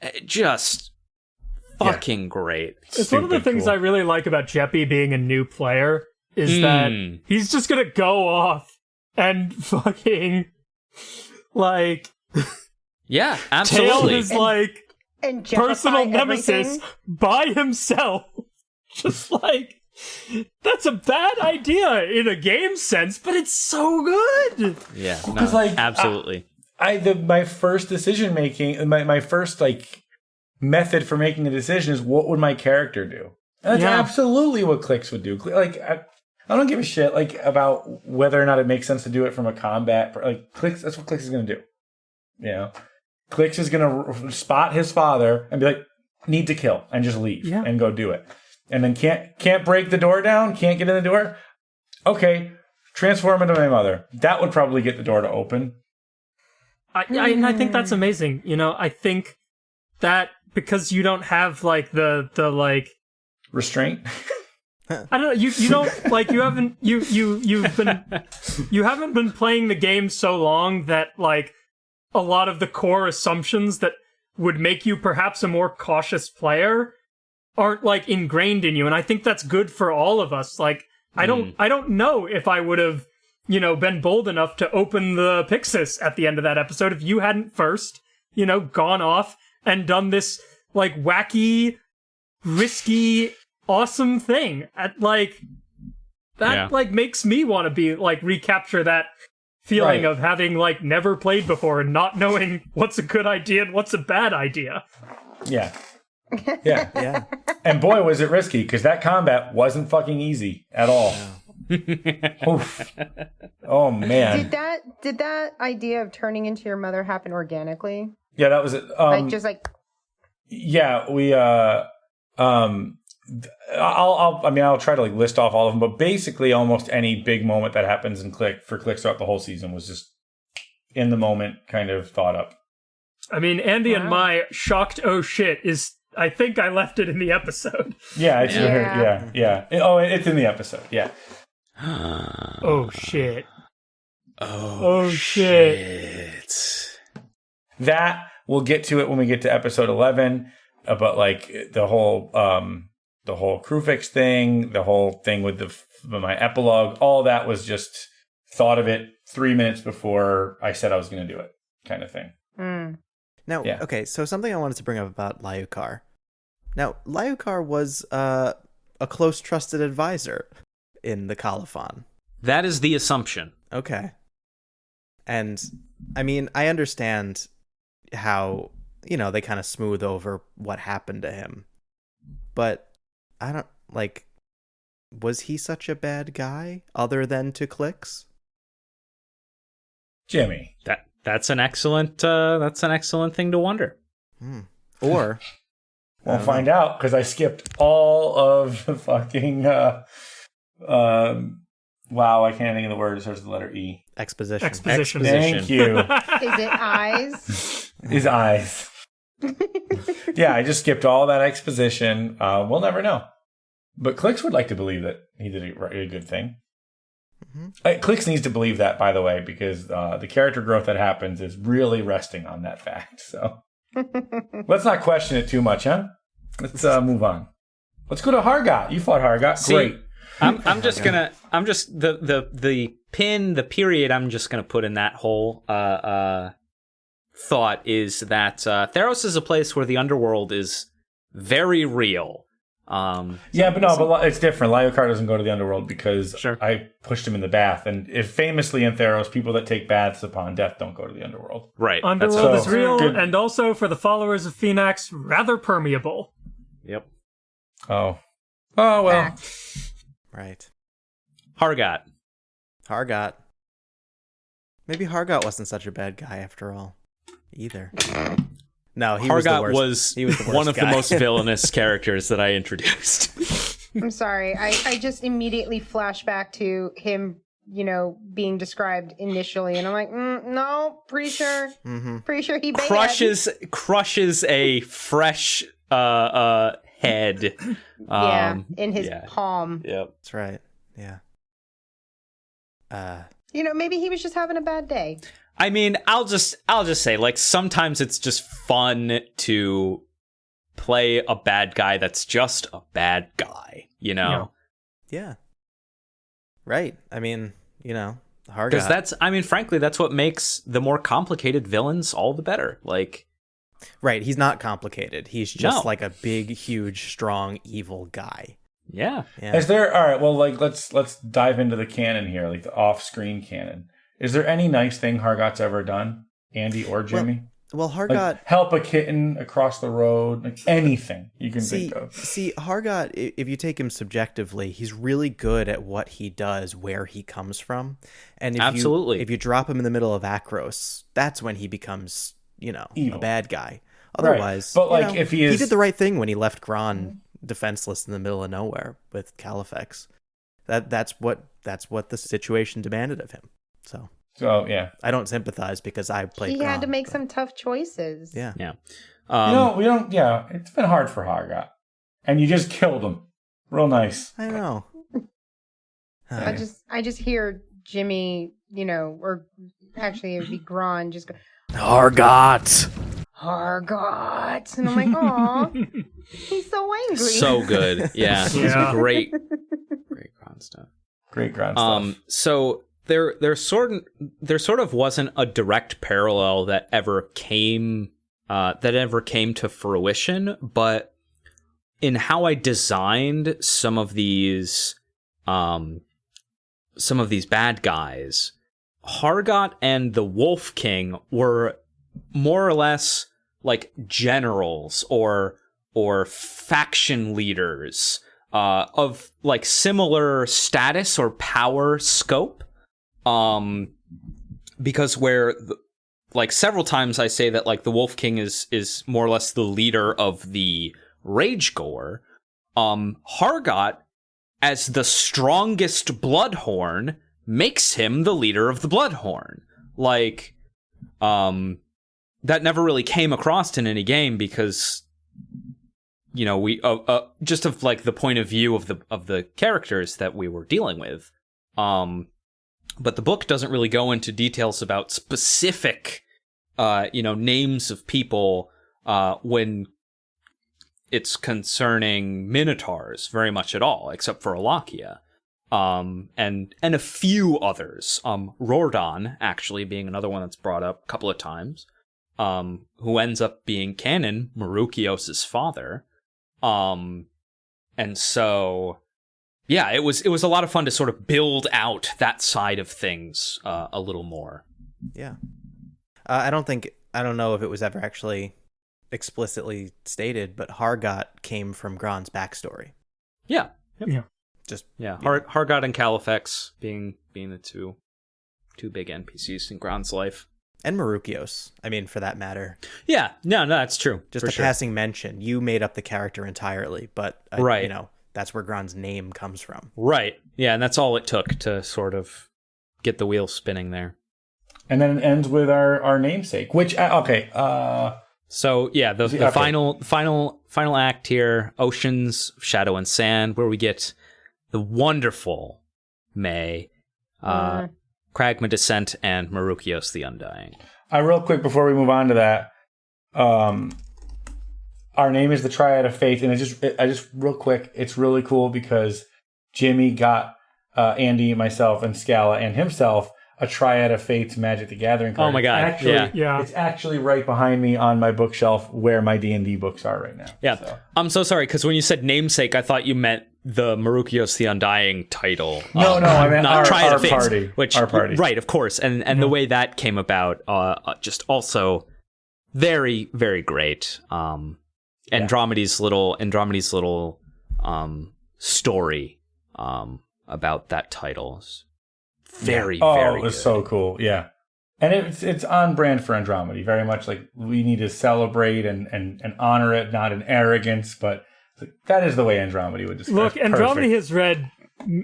eh, Just fucking great. it's one of the things cool. I really like about Jeppy being a new player is that Mm. he's just gonna go off and fucking like Yeah, tail absolutely. his like And justify personal nemesis everything. by himself. Just like that's a bad idea in a game sense, but it's so good. yeah, no, 'cause, like, absolutely. I the my first decision making, my my first like method for making a decision is what would my character do? And that's Yeah. absolutely what clicks would do. Like I, I don't give a shit like about whether or not it makes sense to do it from a combat. Like clicks, that's what clicks is gonna do. You know, clicks is gonna r- spot his father and be like, need to kill, and just leave Yeah. and go do it. And then can't can't break the door down, can't get in the door. Okay, transform into my mother. That would probably get the door to open. I, I and I think that's hmm. amazing. You know, I think that because you don't have like the the like Restraint. I don't know. You you don't like you haven't you you you've been you haven't been playing the game so long that like a lot of the core assumptions that would make you perhaps a more cautious player aren't like ingrained in you, and I think that's good for all of us. Like I hmm. don't I don't know if I would have you know been bold enough to open the Pyxis at the end of that episode if you hadn't first you know gone off and done this like wacky risky awesome thing at like that Yeah. like makes me want to be like recapture that feeling Right. of having like never played before and not knowing what's a good idea and what's a bad idea Yeah. Yeah. Yeah. and boy, was it risky because that combat wasn't fucking easy at all. Oof. Oh, man. Did that did that idea of turning into your mother happen organically? Yeah, that was it. Um, like just like yeah, we, uh, um, I'll, I'll, I mean, I'll try to like list off all of them, but basically, almost any big moment that happens in Click for Click throughout the whole season was just in the moment, kind of thought up. I mean, Andy and my shocked oh shit is. I think I left it in the episode. Yeah, it's Yeah. yeah, yeah. It- oh, it's in the episode. Yeah, Oh shit. oh, Oh, shit. shit. that we'll get to it when we get to episode eleven. About like the whole, um, the whole crew fix thing, the whole thing with the my epilogue. All that was just thought of it three minutes before I said I was going to do it, kind of thing. Mm. Now, Yeah. okay, so something I wanted to bring up about Lyukar. Now, Lyukar was uh, a close trusted advisor in the Colophon. That is the assumption. Okay. And I mean, I understand how, you know, they kind of smooth over what happened to him. But I don't like was he such a bad guy other than to clicks? Jimmy, That that's an excellent uh, that's an excellent thing to wonder. Hmm. Or We'll don't find out because I skipped all of the fucking. Uh, um, wow, I can't think of the word. It starts with the letter E. exposition. Exposition. Thank you. Is it eyes? His eyes. Yeah, I just skipped all that exposition. Uh, we'll never know. But Clicks would like to believe that he did a, a good thing. Mhm. Uh, Clicks needs to believe that, by the way, because uh, the character growth that happens is really resting on that fact. So let's not question it too much, huh? Let's uh, move on. Let's go to Hargot. You fought Hargot. See, Great. I'm I'm just gonna I'm just the the the pin the period I'm just gonna put in that whole uh uh thought is that uh Theros is a place where the underworld is very real. Um Yeah, but no, but it's different. Lyokar doesn't go to the underworld because Sure. I pushed him in the bath, and if famously in Theros, people that take baths upon death don't go to the underworld. right. that's Underworld So- is real, Good. and also for the followers of Phenax, rather permeable. Yep. Oh, oh well. Fact. Right. Hargot. Hargot. Maybe Hargot wasn't such a bad guy after all, either. No, he was the Hargot worst. was, he was the worst one of the most villainous characters that I introduced. I'm sorry. I, I just immediately flash back to him, you know, being described initially, and I'm like, mm, no, pretty sure, hmm pretty sure he bad. crushes crushes a fresh uh uh head. Yeah, Um, in his yeah. palm. Yep. That's right. Yeah. Uh, You know, maybe he was just having a bad day. I mean, I'll just I'll just say like sometimes it's just fun to play a bad guy that's just a bad guy, you know? yeah. Right. I mean, you know, Hargot. Because that's I mean, frankly, that's what makes the more complicated villains all the better. Like right. He's not complicated. He's just No. like a big, huge, strong, evil guy. Yeah. Yeah. Is there all right? Well, like let's let's dive into the canon here, like the off-screen canon. Is there any nice thing Hargot's ever done, Andy or Jimmy? well, like Hargot. help a kitten across the road, like anything you can See, think of. see, Hargot. If you take him subjectively, he's really good at what he does, where he comes from, and if Absolutely. You, if you drop him in the middle of Akros, that's when he becomes, you know, Evil. a bad guy. Otherwise, But, like, know, if he he did the right thing when he left Gron defenseless in the middle of nowhere with Califex. That that's what that's what the situation demanded of him. So So yeah, I don't sympathize because I played. he had to make but- some tough choices. Yeah. Yeah. Um, you know we don't. Yeah, it's been hard for Haga, and you just killed him. Real nice. I know. I just I just hear Jimmy, you know, or actually it'd be Gron just go Hargot. Hargot, and I'm like, aw, he's so angry. so good. Yeah. It's Yeah. great. Great Gron stuff. Great ground Um, so there, there sort of, there sort of wasn't a direct parallel that ever came, uh, that ever came to fruition. But in how I designed some of these, um, some of these bad guys, Hargot and the Wolf King were more or less like generals or or faction leaders uh, of like similar status or power scope. Um, because where like several times I say that like the Wolf King is is more or less the leader of the Rage Gore. um, Hargot, as the strongest Bloodhorn, makes him the leader of the Bloodhorn. Like, um, that never really came across in any game because, you know, we uh, uh, just of like the point of view of the of the characters that we were dealing with. Um, but the book doesn't really go into details about specific, uh, you know, names of people uh, when it's concerning minotaurs very much at all, except for Alakia. Um, and and a few others. Um, Rordon actually being another one that's brought up a couple of times. Um, who ends up being canon Marukios' father. Um, and so yeah, it was it was a lot of fun to sort of build out that side of things uh, a little more. Yeah. Uh, I don't think I don't know if it was ever actually explicitly stated, but Hargot came from Gron's backstory. Yeah, yep. Yeah. Just yeah. Har- Hargot and Califex being being the two two big NPCs in Gron's life, and Marukios. I mean, for that matter. Yeah, no, no, that's true. Just a sure. passing mention. You made up the character entirely, but uh, right, you know that's where Gron's name comes from. Right. Yeah, and that's all it took to sort of get the wheel spinning there. And then it ends with our our namesake, which uh, okay. uh so yeah, the, the okay. final final final act here, Oceans, Shadow and Sand, where we get the wonderful May, uh, mm. Kragma Descent, and Marukios the Undying. Uh, real quick before we move on to that, um, our name is the Triad of Faith, and it just it, I just real quick, it's really cool because Jimmy got uh, Andy, myself, and Scala and himself a Triad of Fates Magic the Gathering card. Oh my god! Actually, yeah. yeah, it's actually right behind me on my bookshelf where my D and D books are right now. Yeah, so. I'm so sorry because when you said namesake, I thought you meant the Marukios the Undying title. No, um, no, I mean not our, Triad our party. Which our party, right? Of course, and and the way that came about, uh, uh, just also very very great. Um, Andromedy's yeah. little Andromedy's little um story um about that title is very oh, very it was good. so cool yeah and it's it's on brand for Andromedy very much like we need to celebrate and and, and honor it not in arrogance but that is the way Andromedy would describe look Andromedy has read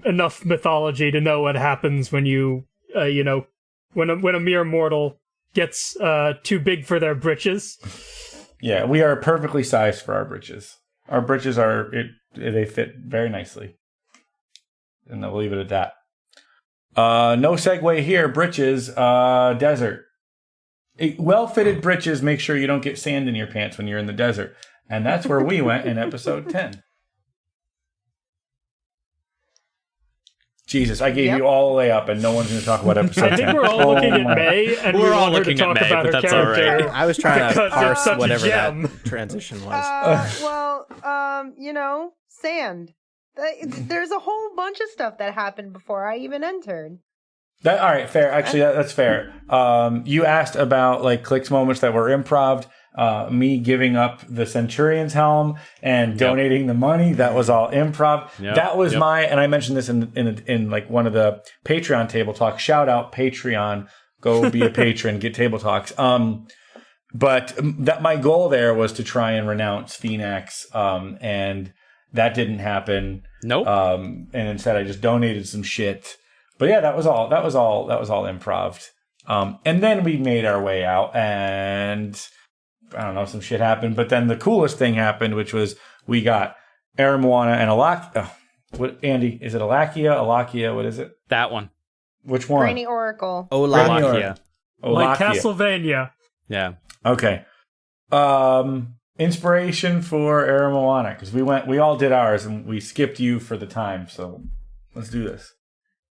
enough mythology to know what happens when you uh, you know when a, when a mere mortal gets uh too big for their britches yeah, we are perfectly sized for our britches. Our britches are it, they fit very nicely, and I'll leave it at that. Uh, no segue here. Britches, uh, desert. Well fitted britches make sure you don't get sand in your pants when you're in the desert, and that's where we went in episode ten. Jesus, I gave yep. you all the layup, and no one's going to talk about episode. I think we're all oh looking at May, and we're we all looking to talk at May, about her character. Right. I was trying to parse whatever that transition was. Uh, well, um, you know, sand. There's a whole bunch of stuff that happened before I even entered. That all right, fair. Actually, that, that's fair. Um, you asked about like clicks moments that were improv uh, me giving up the Centurion's helm and donating yep. the money. That was all improv. Yep. That was yep. my, and I mentioned this in, in, in like one of the Patreon table talks. Shout out Patreon. Go be a patron, get table talks. Um, but that my goal there was to try and renounce Phenax. Um, and that didn't happen. Nope. Um, and instead I just donated some shit. But yeah, that was all, that was all, that was all improv. Um, and then we made our way out and, I don't know, some shit happened. But then the coolest thing happened, which was we got Aramoana and Alak. Oh, what Andy? Is it Alakia? Alakia? What is it? That one. Which one? Brainy Oracle. Olakia. Olakia. Like Castlevania. Yeah. Okay. Um, inspiration for Aramoana because we went, we all did ours, and we skipped you for the time. So let's do this.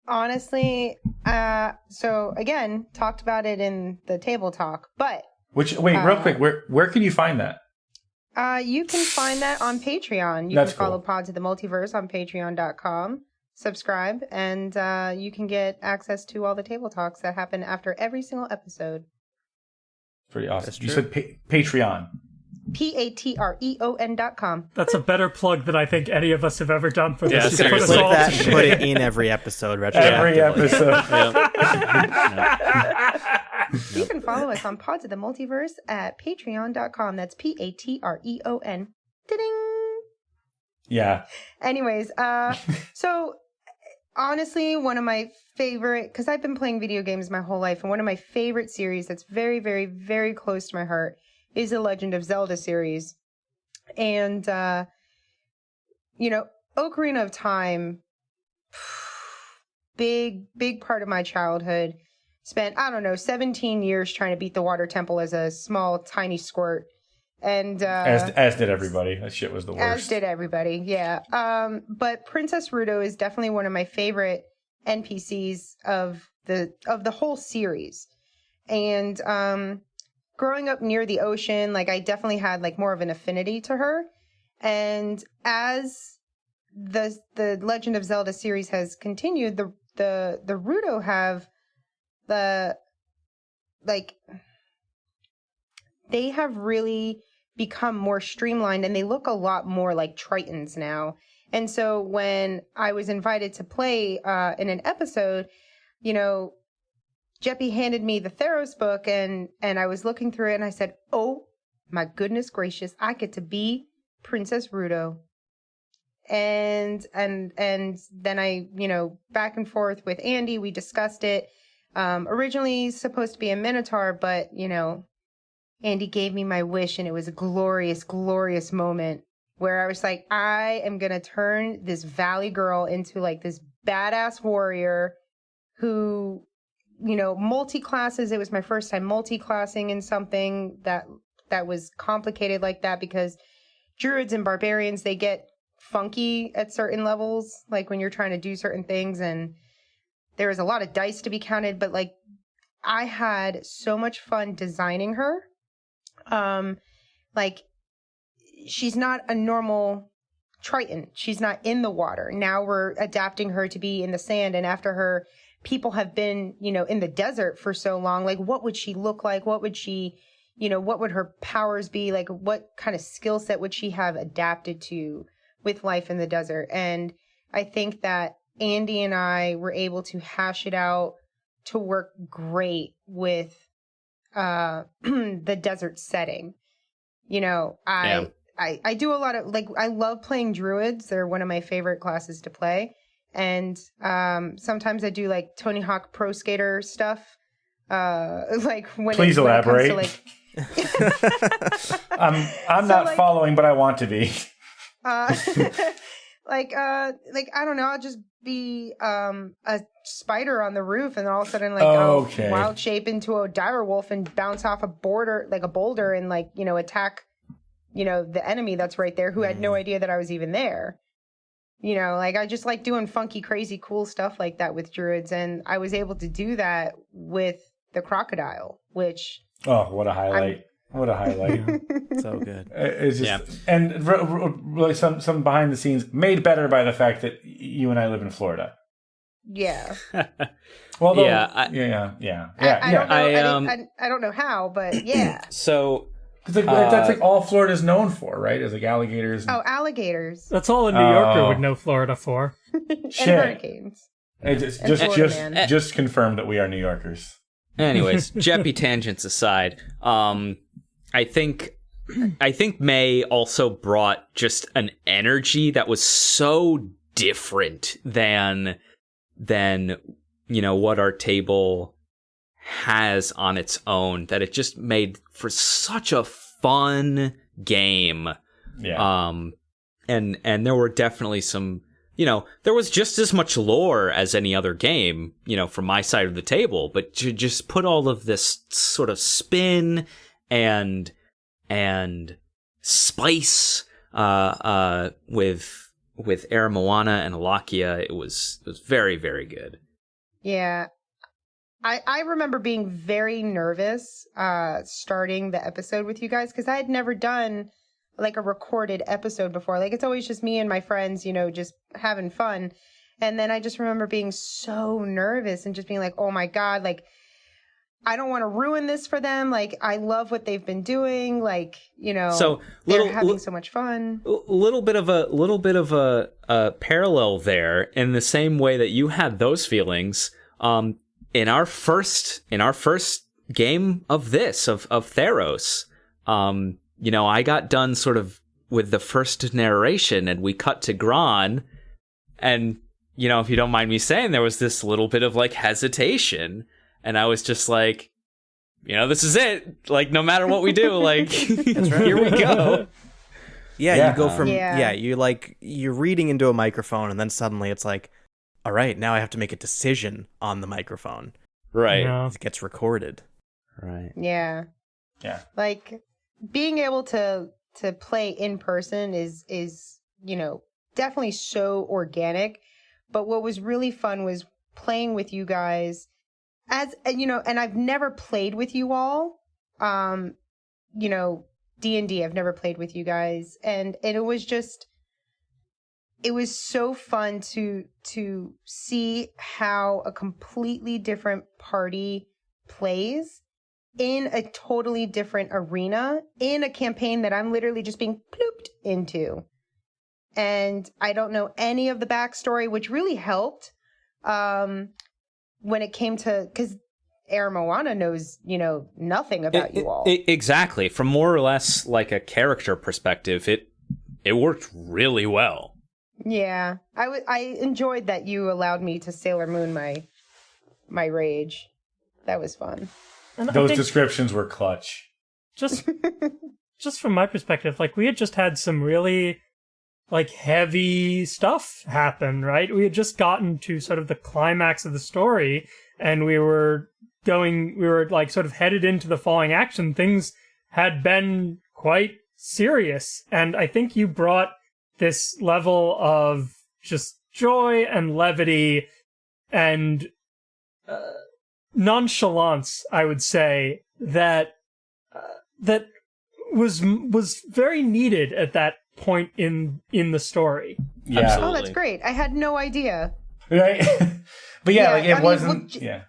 Honestly, uh, so again, talked about it in the table talk, but which wait, uh, real quick, where where can you find that? Uh, you can find that on Patreon. You That's can follow cool. Pods of the Multiverse on patreon.com. Subscribe, and uh, you can get access to all the table talks that happen after every single episode. Pretty awesome. You said pa- Patreon. P A T R E O N dot com. That's a better plug than I think any of us have ever done for yeah, this. Seriously. Put, that, put it in every episode. Every episode. you can follow us on Pods of the Multiverse at patreon.com. That's P A T R E O N. Ding. Yeah. Anyways, uh, so honestly, one of my favorite because I've been playing video games my whole life, and one of my favorite series that's very, very, very close to my heart is the Legend of Zelda series, and uh, you know, Ocarina of Time, big, big part of my childhood. Spent I don't know 17 years trying to beat the Water Temple as a small, tiny squirt. And uh, As as did everybody. That shit was the worst. as did everybody, yeah. Um, but Princess Ruto is definitely one of my favorite NPCs of the of the whole series. And um, growing up near the ocean, like I definitely had like more of an affinity to her. And as the the Legend of Zelda series has continued, the the the Ruto have the like they have really become more streamlined and they look a lot more like Tritons now. And so when I was invited to play uh, in an episode, you know, Jeppy handed me the Theros book and and I was looking through it and I said, "Oh my goodness gracious, I get to be Princess Ruto." And and and then I, you know, back and forth with Andy, we discussed it. Um, originally supposed to be a Minotaur, but you know, Andy gave me my wish, and it was a glorious, glorious moment where I was like, I am gonna turn this valley girl into like this badass warrior who, you know, multi classes. It was my first time multi classing in something that that was complicated like that because druids and barbarians they get funky at certain levels, like when you're trying to do certain things, and there was a lot of dice to be counted, but like I had so much fun designing her. Um like she's not a normal triton. She's not in the water. Now we're adapting her to be in the sand and after her people have been you know in the desert for so long like what would she look like? What would she you know what would her powers be? Like what kind of skill set would she have adapted to with life in the desert? And i think that andy and i were able to hash it out to work great with uh the desert setting you know i Yeah. i i do a lot of like i love playing druids they're one of my favorite classes to play and um sometimes i do like tony hawk pro skater stuff uh like when Please it, when it comes to, elaborate. like I'm I'm So, not like- following, but I want to be. uh like uh like i don't know i'll just be um a spider on the roof and then all of a sudden like Okay. i'll wild shape into a dire wolf and bounce off a border like a boulder and like you know attack you know the enemy that's right there who had no idea that i was even there you know like i just like doing funky crazy cool stuff like that with druids and i was able to do that with the crocodile which Oh, what a highlight! What a highlight! so good. It's just Yeah. and r- r- really some some behind the scenes made better by the fact that you and I live in Florida. yeah Well, though- Yeah, I- yeah, yeah, yeah, I, yeah. I yeah. don't know I, I, um, I, I don't know how but yeah so 'Cause, like, Uh, that's like all Florida's known for, right? Is like alligators. And, oh alligators That's all a New Yorker Oh. would know Florida for. and Shit. hurricanes It just and just Florida just, man. just confirmed that we are New Yorkers. Anyways, Jeppy tangents aside, um, I think I think May also brought just an energy that was so different than than you know what our table has on its own that it just made for such a fun game Yeah. um and and there were definitely some you know there was just as much lore as any other game you know from my side of the table but to just put all of this sort of spin and and spice uh uh with with Air Moana and Alakia it was it was very very good Yeah. I, I remember being very nervous uh, starting the episode with you guys because I had never done like a recorded episode before. Like it's always just me and my friends, you know, just having fun. And then I just remember being so nervous and just being like, oh my God, like I don't want to ruin this for them. Like I love what they've been doing. Like, you know, So, they're having li- so much fun. a little bit of a little bit of a, a parallel there in the same way that you had those feelings um in our first in our first game of this of of Theros um you know I got done sort of with the first narration and we cut to Gron and you know, if you don't mind me saying, there was this little bit of like hesitation and I was just like you know, this is it. Like, no matter what we do, like, here we go. Yeah, Yeah. you go from Yeah. yeah. you like you're reading into a microphone and then suddenly it's like, all right, now I have to make a decision on the microphone. Right. Yeah. It gets recorded. Right. Yeah. Yeah. Like being able to to play in person is is, you know, definitely so organic. But what was really fun was playing with you guys as and, you know, and I've never played with you all. Um, you know, D&D I've never played with you guys and and it was just it was so fun to to see how a completely different party plays in a totally different arena in a campaign that I'm literally just being plooped into. And I don't know any of the backstory, which really helped um, when it came to because Air Moana knows, you know, nothing about It- you all. it- exactly. From more or less like a character perspective, it it worked really well. yeah, I w- I enjoyed that you allowed me to Sailor Moon my my rage. That was fun. And Those descriptions were clutch. just just from my perspective, like we had just had some really like heavy stuff happen, right? We had just gotten to sort of the climax of the story and we were going we were like sort of headed into the falling action. Things had been quite serious and I think you brought this level of just joy and levity and uh, nonchalance, I would say, that uh, that was was very needed at that point in in the story. Yeah. Oh, that's great. I had no idea. Right? but yeah, Yeah, like it I wasn't. well, j- yeah.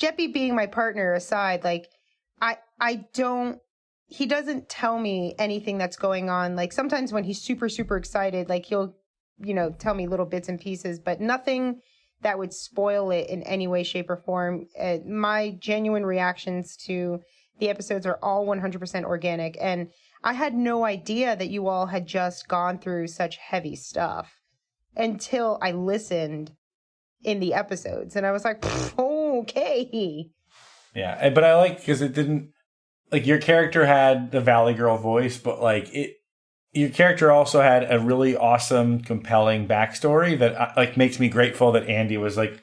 Jeppy being my partner aside, like I I don't he doesn't tell me anything that's going on. Like sometimes when he's super super excited, like he'll you know tell me little bits and pieces, but nothing that would spoil it in any way, shape, or form. Uh, my genuine reactions to the episodes are all 100% organic, and I had no idea that you all had just gone through such heavy stuff until I listened in the episodes, and I was like, okay. Yeah, but I like because it didn't like your character had the Valley Girl voice, but like it, your character also had a really awesome, compelling backstory that uh, like makes me grateful that Andy was like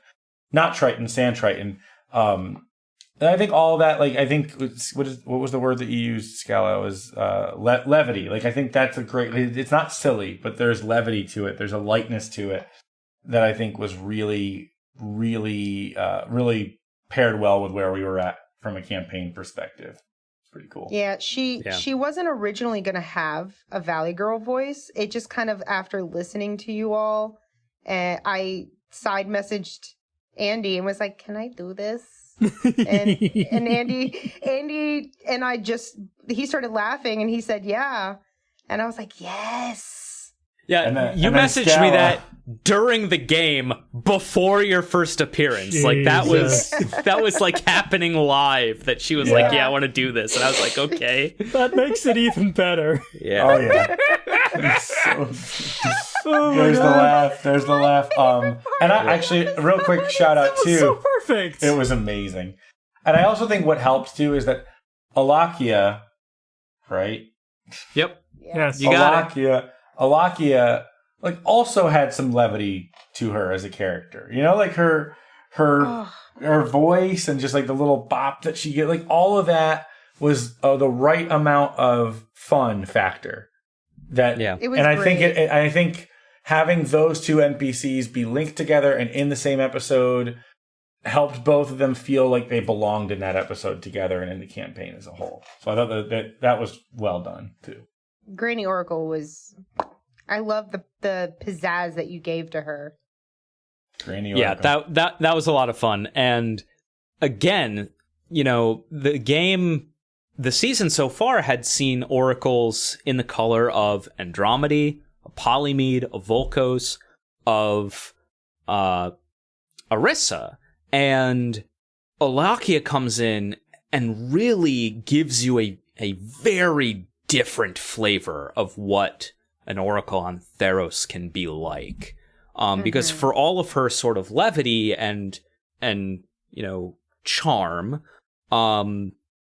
not Triton, Sand Triton. Um, I think all that, like I think what is what was the word that you used, Scala? Was uh, le- levity. Like I think that's a great. It's not silly, but there's levity to it. There's a lightness to it that I think was really, really, uh, really paired well with where we were at from a campaign perspective. It's pretty cool. Yeah, she Yeah. she wasn't originally going to have a Valley Girl voice. It just kind of after listening to you all, and I side messaged Andy and was like, "Can I do this?" And and Andy Andy and I just he started laughing and he said, "Yeah," and I was like, "Yes." Yeah, then- you and then messaged me that during the game before your first appearance. Like that was that was like happening live. That she was like, Yeah. "Yeah, I want to do this," and I was like, "Okay." that makes it even better. Yeah. Oh yeah. So- Oh my there's the laugh. There's the laugh. Um, and I actually, real quick shout out That was too. so perfect. It was amazing. And I also think what helped too is that Alakia, right? Yep. yes. You got Alakia, Alakia, like also had some levity to her as a character. You know, like her, her, Oh, her voice and just like the little bop that she get, like all of that was uh, the right amount of fun factor. That Yeah. It was and I think great. it, it- I think having those two NPCs be linked together and in the same episode helped both of them feel like they belonged in that episode together and in the campaign as a whole. So I thought that that, that was well done too. Granny Oracle was. I love the the pizzazz that you gave to her. Granny Oracle. yeah that that that was a lot of fun and again you know the game the season so far had seen oracles in the color of andromedy a polymede a volcos of uh arissa and Alakia comes in and really gives you a a very different flavor of what an oracle on Theros can be like. Um, because for all of her sort of levity and and you know charm, um,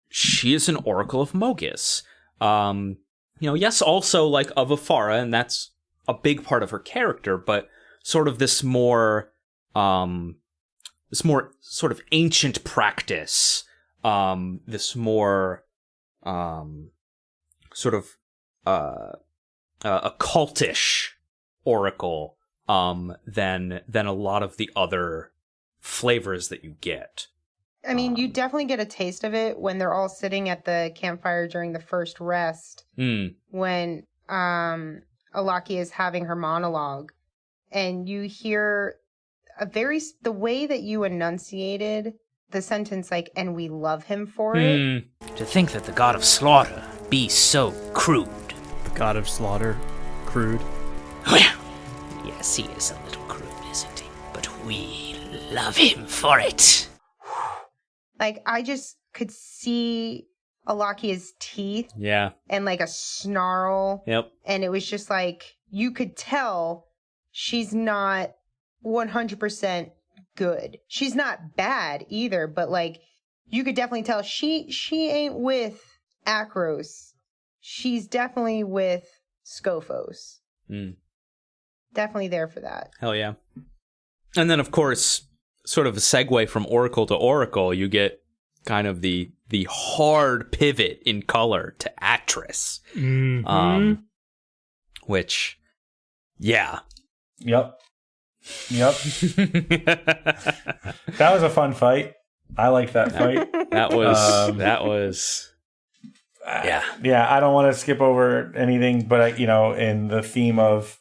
she is an oracle of Mogis. Um, you know, yes, also like of Afara, and that's a big part of her character, but sort of this more um this more sort of ancient practice um this more um sort of uh, uh occultish oracle um than than a lot of the other flavors that you get I mean, you Um, definitely get a taste of it when they're all sitting at the campfire during the first rest. mm, when um Alaki is having her monologue and you hear a very the way that you enunciated the sentence like and we love him for it mm, To think that the god of slaughter be so crude. The god of slaughter, crude. Well, yes, he is a little crude, isn't he? But we love him for it. like I just could see Alaki's teeth yeah and like a snarl yep and it was just like you could tell she's not 100% good. She's not bad either, but like you could definitely tell she she ain't with Akros. She's definitely with Skophos. mm. Definitely there for that. Hell yeah. And then of course, sort of a segue from Oracle to Oracle, you get kind of the the hard pivot in color to Atris. Mhm. Um which yeah. Yep. Yep. that That was a fun fight. I like that fight. That was Um, that was yeah. yeah, I don't want to skip over anything, but I, you know, in the theme of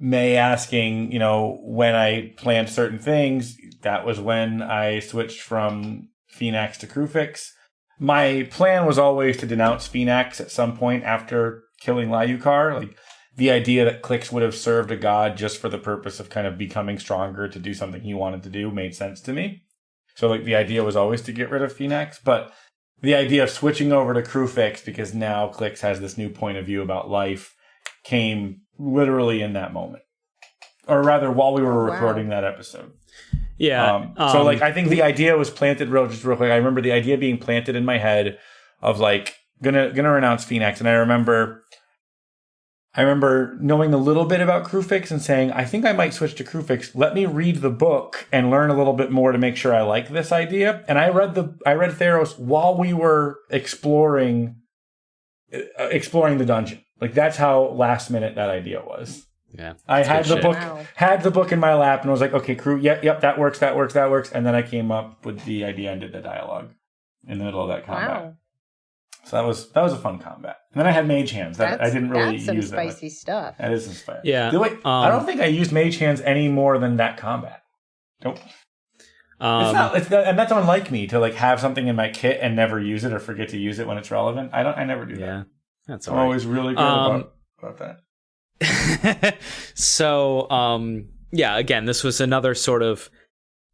May asking, you know, when I planned certain things, that was when I switched from Phenax to Kruphix. My plan was always to denounce Phenax at some point after killing Lyukar. Like the idea that Clix would have served a god just for the purpose of kind of becoming stronger to do something he wanted to do made sense to me. So like the idea was always to get rid of Phenax, but the idea of switching over to Kruphix because now Clix has this new point of view about life came literally in that moment. Or rather, while we were oh, Wow. recording that episode. Yeah. Um, so, like, I think the idea was planted real, just real quick. I remember the idea being planted in my head of like gonna gonna renounce Phenax, and I remember, I remember knowing a little bit about Kruphix and saying, I think I might switch to Kruphix. Let me read the book and learn a little bit more to make sure I like this idea. And I read the I read Theros while we were exploring uh, exploring the dungeon. Like that's how last minute that idea was. Yeah. I had the shit. book Wow. had the book in my lap and was like, okay, crew, yep, yep, that works, that works, that works. And then I came up with the idea and did the dialogue in the middle of that combat. Wow. So that was that was a fun combat. And then I had mage hands. That That's, I didn't really that's some use that. much. spicy stuff. That is spicy. Yeah, The way, I um, don't think I used mage hands any more than that combat. Nope. Um, it's not. It's not, and that's unlike me to like have something in my kit and never use it or forget to use it when it's relevant. I don't. I never do that. yeah. That's I'm all right. always really good Um, about about that. so um yeah again this was another sort of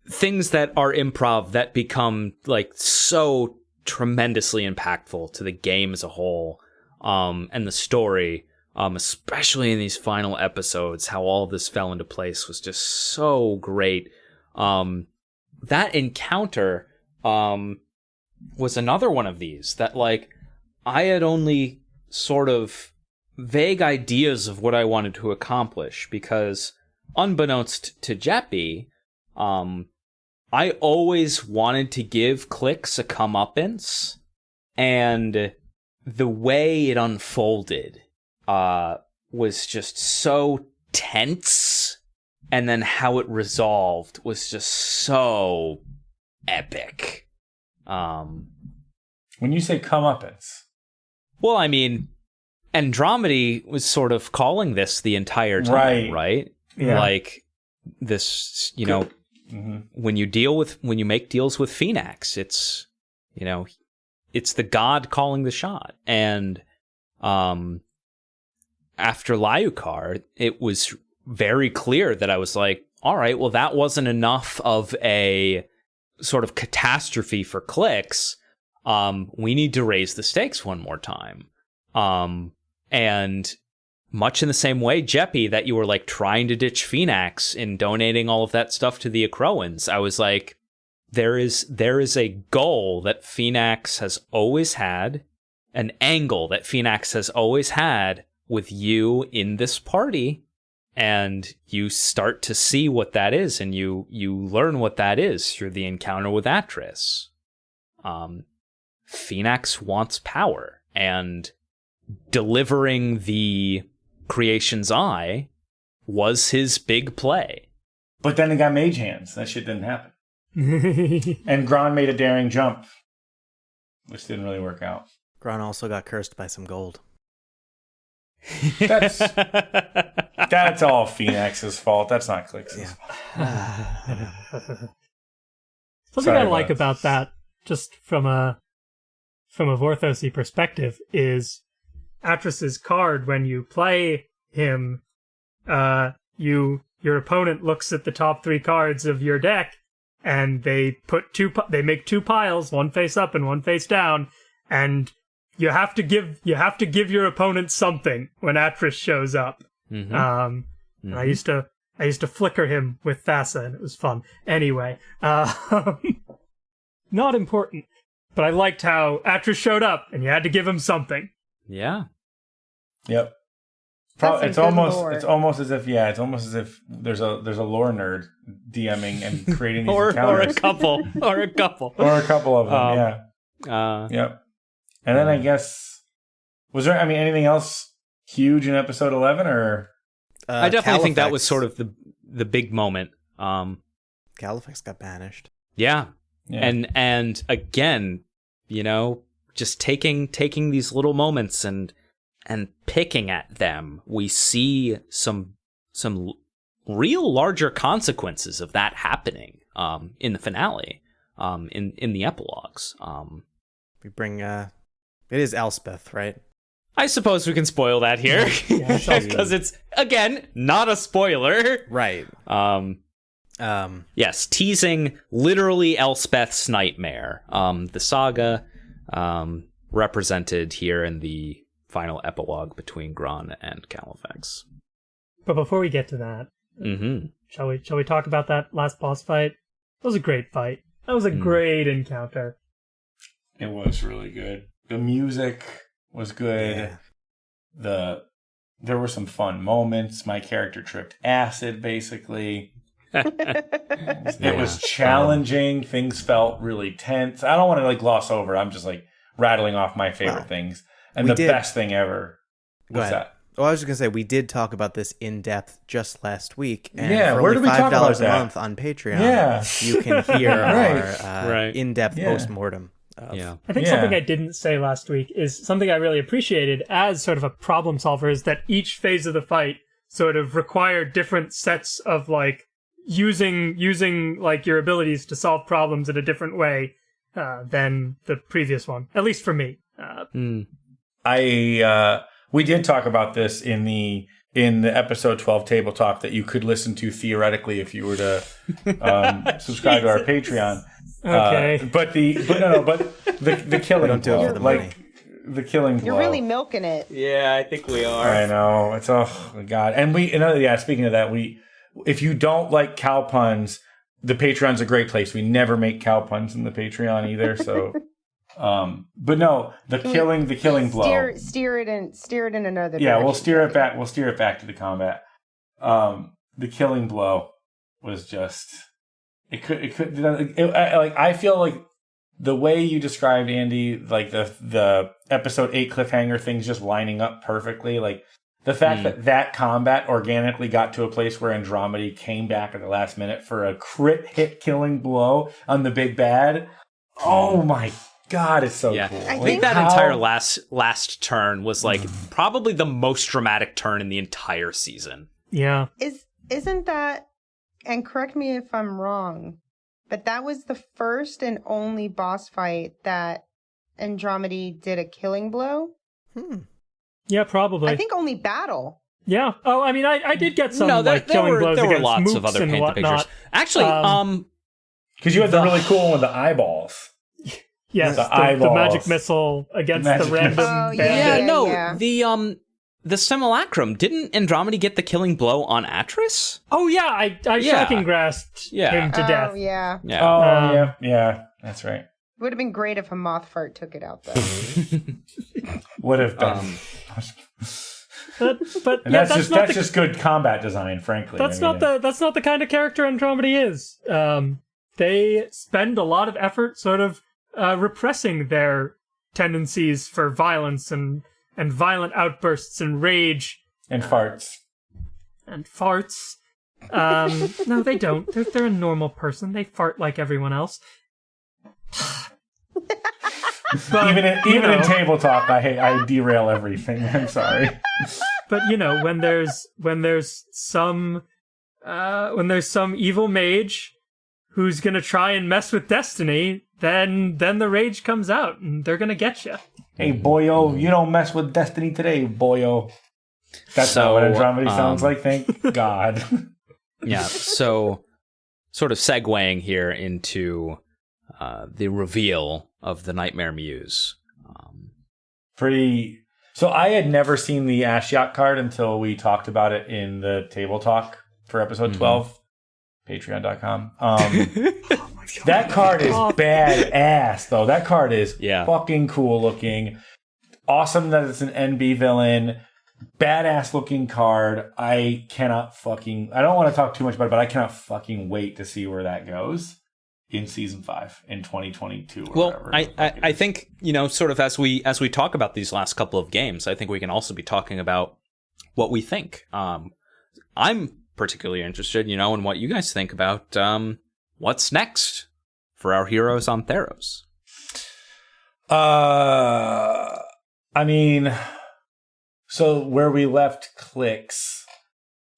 things that are improv that become like so tremendously impactful to the game as a whole um and the story um especially in these final episodes how all this fell into place was just so great. Um that encounter um was another one of these that like I had only sort of vague ideas of what I wanted to accomplish because unbeknownst to Jeppy, um, I always wanted to give clicks a comeuppance, and the way it unfolded uh, was just so tense, and then how it resolved was just so epic. Um, When you say comeuppance, well, I mean, Andromedy was sort of calling this the entire time, Right. right? Yeah. Like this, you know, hmm when you deal with when you make deals with Phenax, it's you know, it's the god calling the shot. And um after Lyukar, it was very clear that I was like, all right, well that wasn't enough of a sort of catastrophe for clicks. Um we need to raise the stakes one more time. Um, and much in the same way, Jeppy, that you were like trying to ditch Phenax in donating all of that stuff to the Acroans. I was like, there is there is a goal that Phenax has always had, an angle that Phenax has always had with you in this party, and you start to see what that is, and you you learn what that is through the encounter with Atris. Um, Phenax wants power, and delivering the creation's eye was his big play. But then it got mage hands. That shit didn't happen. And Gron made a daring jump, which didn't really work out. Gron also got cursed by some gold. That's that's all Phenax's fault. That's not Clix's Yeah. fault. Something Sorry I like it. about that, just from a from a Vorthosy perspective, is Atris's card. When you play him, uh, you your opponent looks at the top three cards of your deck, and they put two. They make two piles, one face up and one face down, and you have to give you have to give your opponent something when Atris shows up. Mhm. Um, and I used to I used to flicker him with Thassa, and it was fun. Anyway, uh, not important, but I liked how Atris showed up, and you had to give him something. yeah. Yep. Pro- it's almost lore. it's almost as if yeah, it's almost as if there's a there's a lore nerd DMing and creating these Or, or a couple. or a couple. or a couple of them. Um, yeah. Uh, Yep. And then I guess was there I mean anything else huge in episode eleven or Uh, I definitely think that was sort of the the big moment. Um, Califax got banished. yeah. yeah. and and again, you know, just taking taking these little moments and and picking at them, we see some some real larger consequences of that happening um, in the finale, um, in in the epilogues. Um, We bring uh it is Elspeth, right? I suppose we can spoil that here Yeah, because it's again not a spoiler. Right. Um, Um Yes, teasing literally Elspeth's nightmare. Um, the saga um, represented here in the final epilogue between Gron and Califax. But before we get to that, Mm-hmm. shall we shall we talk about that last boss fight? That was a great fight. That was a Hmm. great encounter. it was really good. The music was good. yeah. The there were some fun moments. My character tripped acid basically. It Yeah. was challenging. Things felt really tense. I don't want to like gloss over. I'm just like rattling off my favorite Wow. things. And We the did- best thing ever. Go What's ahead. that? Oh, I was just gonna say we did talk about this in depth just last week. And Yeah, for where only did we five dollars a month on Patreon. Yeah. you can hear Right. our uh, Right. in depth Yeah. post mortem. Of, Yeah. I think Yeah. something I didn't say last week is something I really appreciated as sort of a problem solver is that each phase of the fight sort of required different sets of like using using like your abilities to solve problems in a different way uh, than the previous one. At least for me. Uh, Mm. I uh we did talk about this in the in the episode 12 table talk that you could listen to theoretically if you were to um, subscribe to our Patreon. okay. Uh, but the but no no but the the killing don't do it for the like money. the killing blow. You're really milking it. Yeah, I think we are. I know it's oh god. And we another yeah. Speaking of that, we if you don't like cow puns, the Patreon's a great place. We never make cow puns in the Patreon either. So, um, but no, the Can killing the killing blow. Steer, steer it in, steer it in another. yeah, we'll steer it back. We'll steer it back to the combat. Um, the killing blow was just it could it could it, I, like I feel like the way you described Andy, like the the episode eight cliffhanger things just lining up perfectly, like the fact Mm. that that combat organically got to a place where Andromedy came back at the last minute for a crit hit killing blow on the big bad. Oh my god, it's so yeah, cool. I I think think that how- entire last last turn was like probably the most dramatic turn in the entire season. yeah. Is isn't that? And correct me if I'm wrong, but that was the first and only boss fight that Andromedy did a killing blow. Hmm. Yeah, probably. I think only battle. yeah. Oh, I mean, I, I did get some no, there, like there killing were blows there were against lots of other and paint the whatnot. pictures. Actually, Um, um Because you had the The- really cool one with the eyeballs. Yes, The the, the, magic missile against Magic the random missile. Oh, yeah. Yeah, no, yeah. the um the simulacrum didn't Andromedy get the killing blow on Atris? Oh yeah, I I Yeah. shocking grasped Yeah. him to oh, death. yeah. Yeah. Oh Um, yeah, yeah, that's right. Would have been great if a moth fart took it out, though. Would have done. Um, But, but yeah, that's, that's, just not that's the just good combat design, frankly. that's I mean, not the that's not the kind of character Andromedy is. Um, they spend a lot of effort sort of uh, repressing their tendencies for violence and and violent outbursts and rage and farts. and farts. Um, no, they don't. They're, they're a normal person. They fart like everyone else. but, Even in, even in know, table talk, I hate, I derail everything. I'm sorry. but you know, when there's when there's some uh, when there's some evil mage who's gonna try and mess with destiny, then then the rage comes out and they're gonna get you. Hey boyo, you don't mess with destiny today, boyo. That's So, not what Andromedy sounds um, like. Thank God. yeah. So sort of segueing here into uh, the reveal of the Nightmare Muse. Um, Pretty. So I had never seen the Ashiok card until we talked about it in the table talk for episode Mhm. 12, patreon.com. Um, that card is badass, though. That card is Yeah. fucking cool looking. Awesome that it's an NB villain. Badass looking card. I cannot fucking. I don't want to talk too much about it, but I cannot fucking wait to see where that goes in season five in 2022. Or Well, whatever I, I, I think you know, sort of as we as we talk about these last couple of games, I think we can also be talking about what we think. Um, I'm particularly interested, you know, in what you guys think about um, what's next for our heroes on Theros. Uh, I mean, so where we left clicks,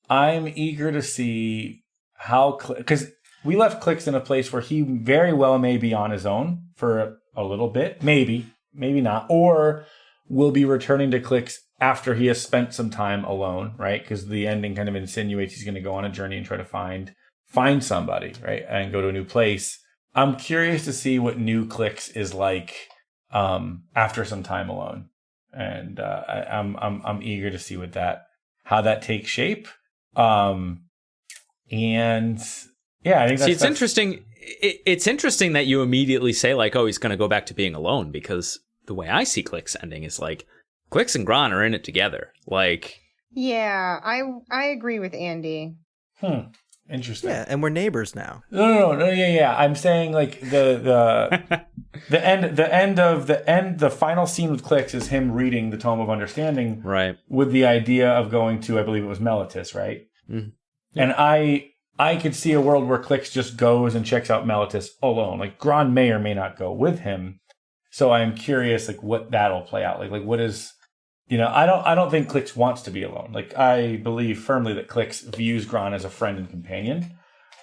I'm eager to see how because we left clicks in a place where he very well may be on his own for a, a little bit, maybe, maybe not, or will be returning to clicks after he has spent some time alone, right? Because the ending kind of insinuates he's going to go on a journey and try to find find somebody, right, and go to a new place. I'm curious to see what new clicks is like um, after some time alone, and uh, I, I'm I'm I'm eager to see what that how that takes shape. Um, and yeah, I think See, it's that's- interesting. It, it's interesting that you immediately say like, "Oh, he's going to go back to being alone," because the way I see Clicks ending is like, Clicks and Gron are in it together. Like, yeah, I I agree with Andy. Hmm, interesting. Yeah, and we're neighbors now. No, no, no, no, yeah, yeah. I'm saying like the the the end the end of the end the final scene with Clicks is him reading the Tome of Understanding right? with the idea of going to I believe it was Meletis, right? Mhm. And I I could see a world where Clicks just goes and checks out Meletis alone. Like Gron may or may not go with him. So I'm curious like what that'll play out. Like like what is you know, I don't I don't think Clicks wants to be alone. Like I believe firmly that Clicks views Gron as a friend and companion.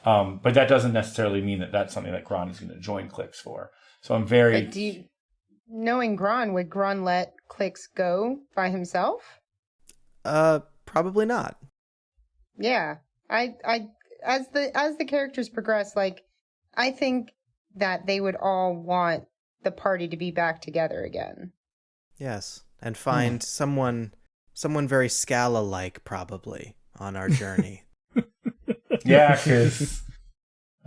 Um, but that doesn't necessarily mean that that's something that Gron is going to join Clicks for. So I'm very But do you, knowing Gron, would Gron let Clicks go by himself? Uh, probably not. Yeah, I, I, as the as the characters progress, like I think that they would all want the party to be back together again. Yes, and find someone, someone very Scala-like, probably on our journey. Yeah, because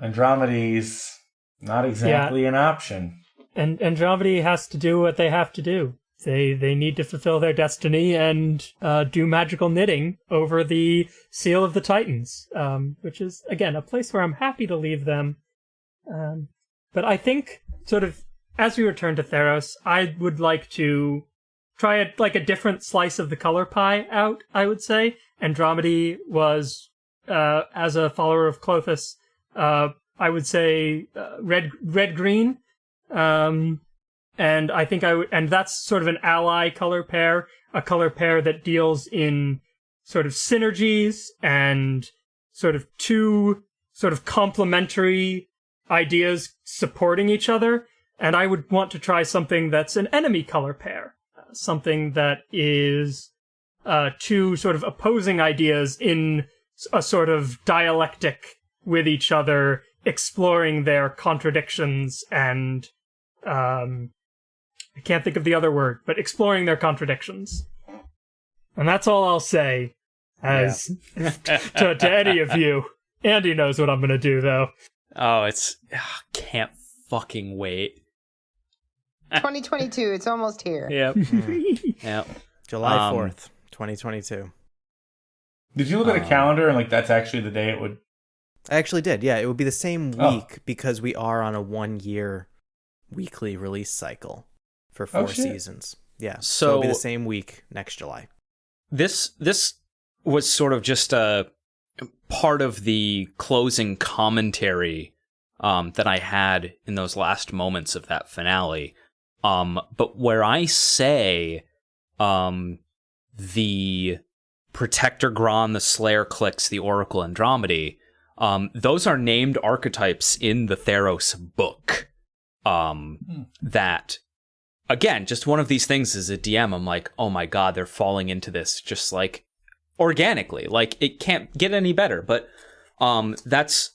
Andromedy's not exactly an option. And Andromeda has to do what they have to do. They they need to fulfill their destiny and uh, do magical knitting over the seal of the Titans, um, which is again a place where I'm happy to leave them. Um, but I think sort of as we return to Theros, I would like to try a, like a different slice of the color pie out. I would say Andromedy was uh, as a follower of Klothys, uh, I would say uh, red red green. Um, and I think I would, and that's sort of an ally color pair, a color pair that deals in sort of synergies and sort of two sort of complementary ideas supporting each other. And I would want to try something that's an enemy color pair, uh, something that is uh, two sort of opposing ideas in a sort of dialectic with each other, exploring their contradictions and um, I can't think of the other word, but exploring their contradictions. And that's all I'll say as to, to any of you. Andy knows what I'm going to do, though. Oh, it's ah, can't fucking wait. 2022. It's almost here. Yep. yep. July Um, 4th, 2022. Did you look at a Um, calendar and like that's actually the day it would? I actually did. Yeah, it would be the same Oh. week because we are on a one year weekly release cycle for four Oh, shit. seasons. Yeah. So, it'll be the same week next July. This this was sort of just a part of the closing commentary um, that I had in those last moments of that finale. Um, but where I say um, the Protector Gron, the Slayer Clicks, the Oracle Andromedy, um, those are named archetypes in the Theros book. Um, Hmm. That again, just one of these things as a DM, I'm like, oh my god, they're falling into this just like organically. Like it can't get any better. But um that's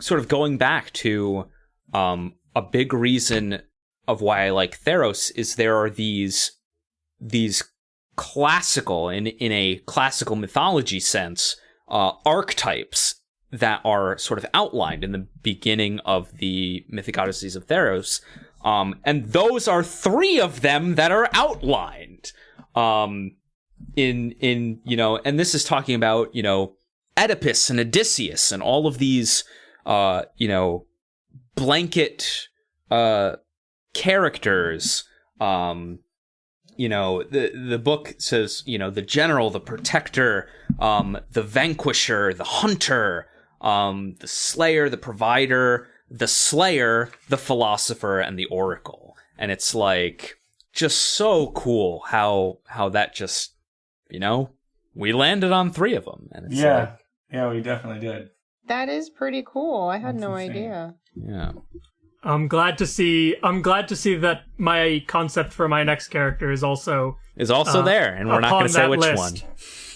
sort of going back to um a big reason of why I like Theros is there are these these classical in in a classical mythology sense uh archetypes that are sort of outlined in the beginning of the Mythic Odysseys of Theros. Um, and those are three of them that are outlined. Um, in, in, you know, and this is talking about, you know, Oedipus and Odysseus and all of these, uh, you know, blanket, uh, characters. Um, you know, the, the book says, you know, the general, the protector, um, the vanquisher, the hunter, um, the slayer, the provider, the slayer, the philosopher, and the oracle. And it's like just so cool how how that just you know we landed on three of them, and it's Yeah, like, yeah, we definitely did. That is pretty cool. I had That's no insane. idea. yeah, I'm glad to see. I'm glad to see that my concept for my next character is also is also Uh, there, and we're not going to say which list.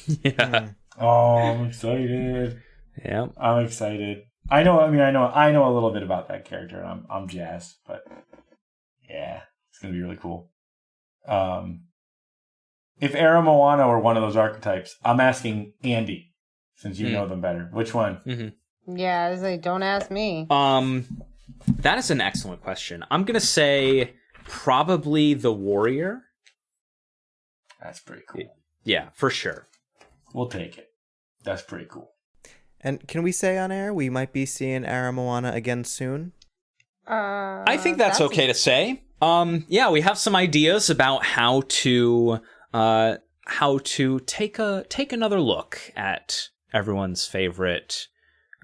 one. yeah, Oh, I'm excited. yeah. I'm excited. I know. I mean, I know. I know a little bit about that character. and I'm I'm jazzed, but yeah, it's gonna be really cool. Um, if Era Moana were one of those archetypes, I'm asking Andy, since you Hmm. know them better. Which one? hmm Yeah, I was like, don't ask me. Um, that is an excellent question. I'm going to say probably the warrior. That's pretty cool. Yeah, for sure. We'll take it. That's pretty cool. And can we say on air we might be seeing Ara Moana again soon? Uh, I think that's, okay to say. Um, yeah, we have some ideas about how to uh, how to take a take another look at everyone's favorite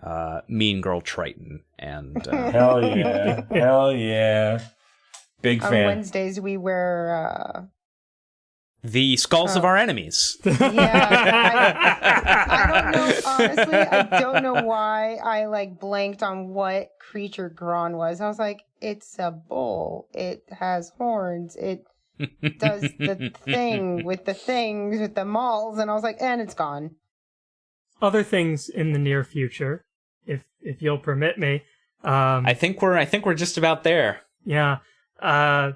uh, Mean Girl Triton, and uh, Hell yeah! Hell yeah! Big On fan. Wednesdays we wear. the skulls of Oh. our enemies. Uh, yeah, I, I don't know. Honestly, I don't know why I like blanked on what creature Gron was. I was like, it's a bull. It has horns. It does the thing with the things with the malls, and I was like, and it's gone. other things in the near future, if you'll permit me. Um, I think we're I think we're just about there. Yeah. Uh,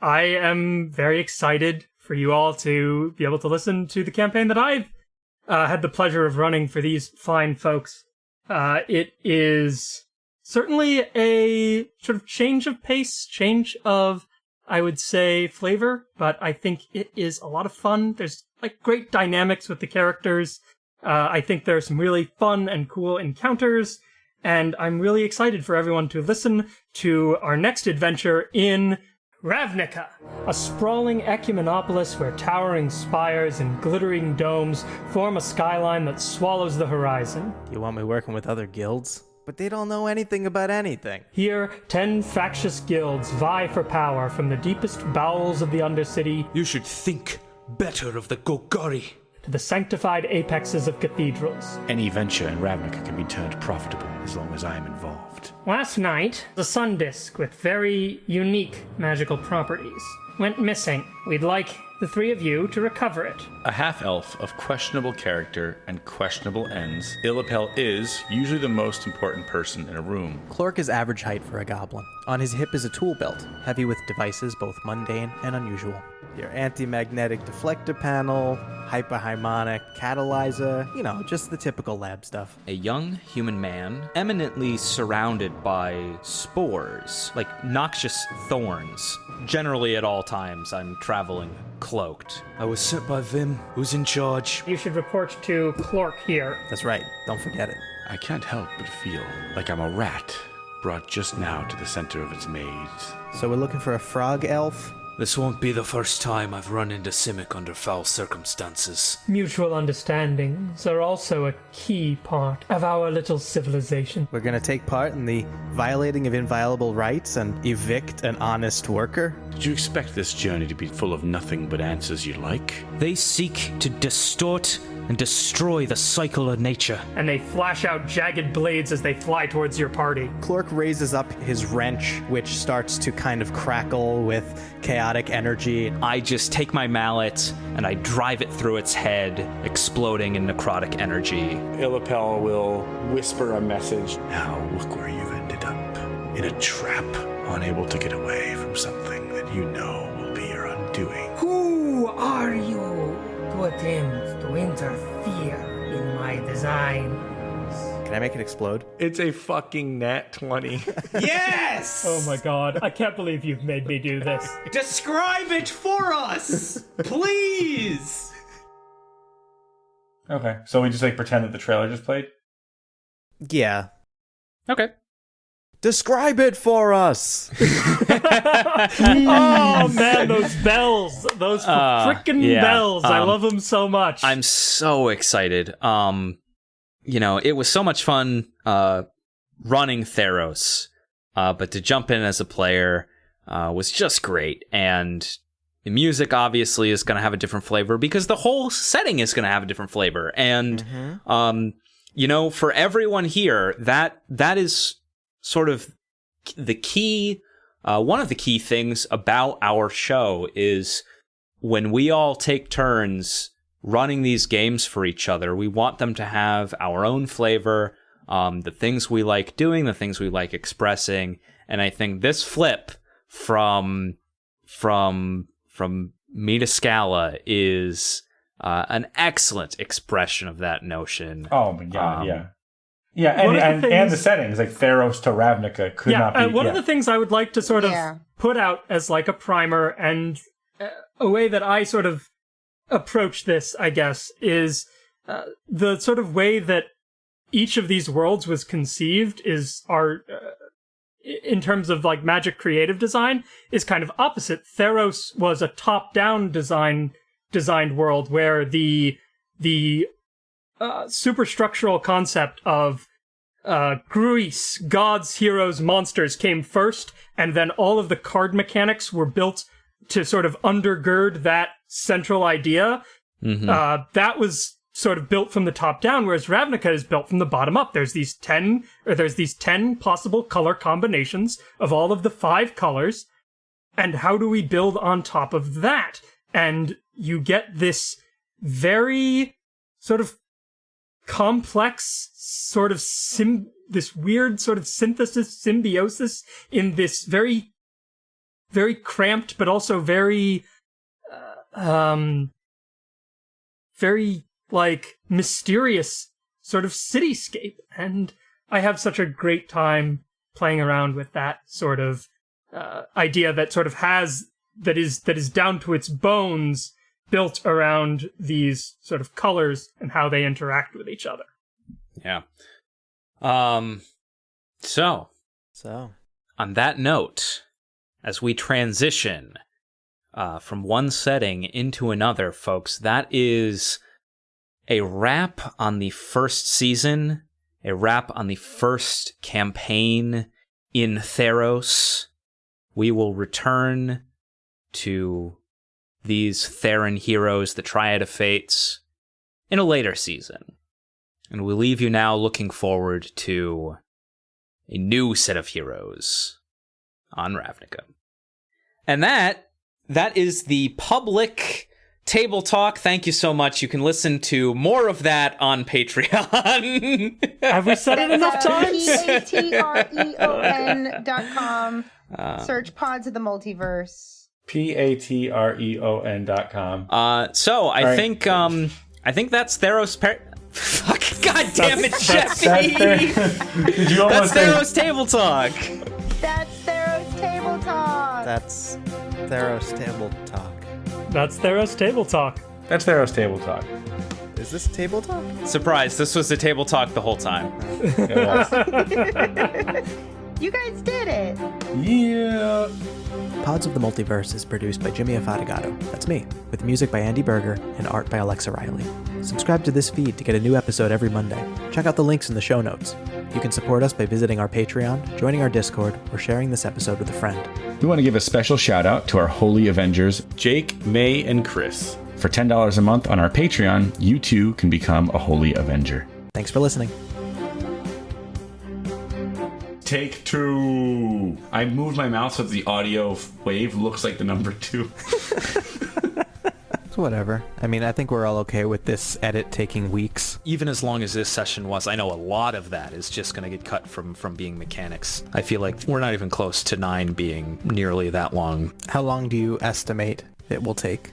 I am very excited for you all to be able to listen to the campaign that I've uh, had the pleasure of running for these fine folks. Uh, it is certainly a sort of change of pace, change of, I would say, flavor, but I think it is a lot of fun. There's like great dynamics with the characters. Uh, I think there are some really fun and cool encounters and I'm really excited for everyone to listen to our next adventure in Ravnica, a sprawling ecumenopolis where towering spires and glittering domes form a skyline that swallows the horizon. You want me working with other guilds? But they don't know anything about anything. Here, ten factious guilds vie for power from the deepest bowels of the Undercity You should think better of the Golgari. The sanctified apexes of cathedrals. Any venture in Ravnica can be turned profitable as long as I am involved. Last night, the sun disk with very unique magical properties went missing. We'd like the three of you to recover it. A half elf of questionable character and questionable ends, Illapel is usually the most important person in a room. Clork is average height for a goblin. On his hip is a tool belt, heavy with devices both mundane and unusual. Your anti-magnetic deflector panel, hyperharmonic catalyzer, you know, just the typical lab stuff. A young human man, eminently surrounded by spores, like noxious thorns. Generally, at all times, I'm traveling cloaked. I was sent by Vim, who's in charge. You should report to Clork here. That's right, don't forget it. I can't help but feel like I'm a rat brought just now to the center of its maze. So we're looking for a frog elf? This won't be the first time I've run into Simic under foul circumstances. Mutual understandings are also a key part of our little civilization. We're gonna take part in the violating of inviolable rights and evict an honest worker? Did you expect this journey to be full of nothing but answers you like? They seek to distort and destroy the cycle of nature. And they flash out jagged blades as they fly towards your party. Clork raises up his wrench, which starts to kind of crackle with chaotic energy. I just take my mallet and I drive it through its head, exploding in necrotic energy. Illapel will whisper a message. Now look where you've ended up. In a trap, unable to get away from something that you know will be your undoing. Who are you to attempt to interfere in my design? Can I make it explode? It's a fucking nat 20. Yes! Oh my god, I can't believe you've made me do this. Describe it for us! Please! okay, so we just like pretend that the trailer just played? Yeah. Okay. Describe it for us! oh man, those bells, those Uh, frickin' yeah, bells! I um, love them so much. I'm so excited. Um, you know, it was so much fun uh, running Theros, uh, but to jump in as a player uh, was just great. And the music obviously is going to have a different flavor because the whole setting is going to have a different flavor. And um, you know, for everyone here, that that is sort of the key. Uh, one of the key things about our show is when we all take turns running these games for each other, we want them to have our own flavor, um, the things we like doing, the things we like expressing, and I think this flip from from from me to Scala is uh, an excellent expression of that notion. Oh my god, Um, yeah. Yeah, and, one the and, and the settings, like Theros to Ravnica, could yeah, not be. uh, one yeah. of the things I would like to sort of Yeah. put out as like a primer and uh, a way that I sort of approach this, I guess, is uh, the sort of way that each of these worlds was conceived is our uh, in terms of like magic creative design is kind of opposite. Theros was a top-down design designed world where the the uh, superstructural concept of uh, Greece, gods, heroes, monsters came first, and then all of the card mechanics were built to sort of undergird that central idea. Mhm. Uh, that was sort of built from the top down, whereas Ravnica is built from the bottom up. There's these ten, or there's these ten possible color combinations of all of the five colors, and how do we build on top of that? And you get this very sort of complex sort of sim this weird sort of synthesis symbiosis in this very very cramped but also very uh, um very like mysterious sort of cityscape. And i have such a great time playing around with that sort of uh, idea that sort of has that is that is down to its bones built around these sort of colors and how they interact with each other Yeah. Um. So, So, on that note, as we transition uh, from one setting into another, folks, that is a wrap on the first season, a wrap on the first campaign in Theros. We will return to these Theran heroes, the Triad of Fates, in a later season. And we leave you now looking forward to a new set of heroes on Ravnica. And that that is the public table talk. Thank you so much. You can listen to more of that on Patreon. Have we said it enough times? P-A-T-R-E-O-N dot com. Uh, Search Pods of the Multiverse. P A T R E O N dot com. Uh, so I right. think um, I think that's Theros. Par- Fuck! God damn it, That's- Jeffy! that's- Did you That's almost say- Theros table talk. That's Theros Table Talk. That's Theros Table Talk. That's Theros Table Talk. That's Theros Table Talk. Is this Table Talk? Surprise! This was the table talk the whole time. You guys did it. Yeah. Pods of the Multiverse is produced by Jimmy Afatigato. That's me, with music by Andy Berger and art by Alexa Riley. Subscribe to this feed to get a new episode every Monday. Check out the links in the show notes. You can support us by visiting our Patreon, joining our Discord, or sharing this episode with a friend. We want to give a special shout out to our Holy Avengers, Jake, May, and Chris. For $10 a month on our Patreon, you too can become a Holy Avenger. Thanks for listening. Take two. I moved my mouse so the audio wave looks like the number two. Whatever. I mean, I think we're all okay with this edit taking weeks. Even as long as this session was, I know a lot of that is just going to get cut from from being mechanics. I feel like we're not even close to nine being nearly that long. How long do you estimate it will take?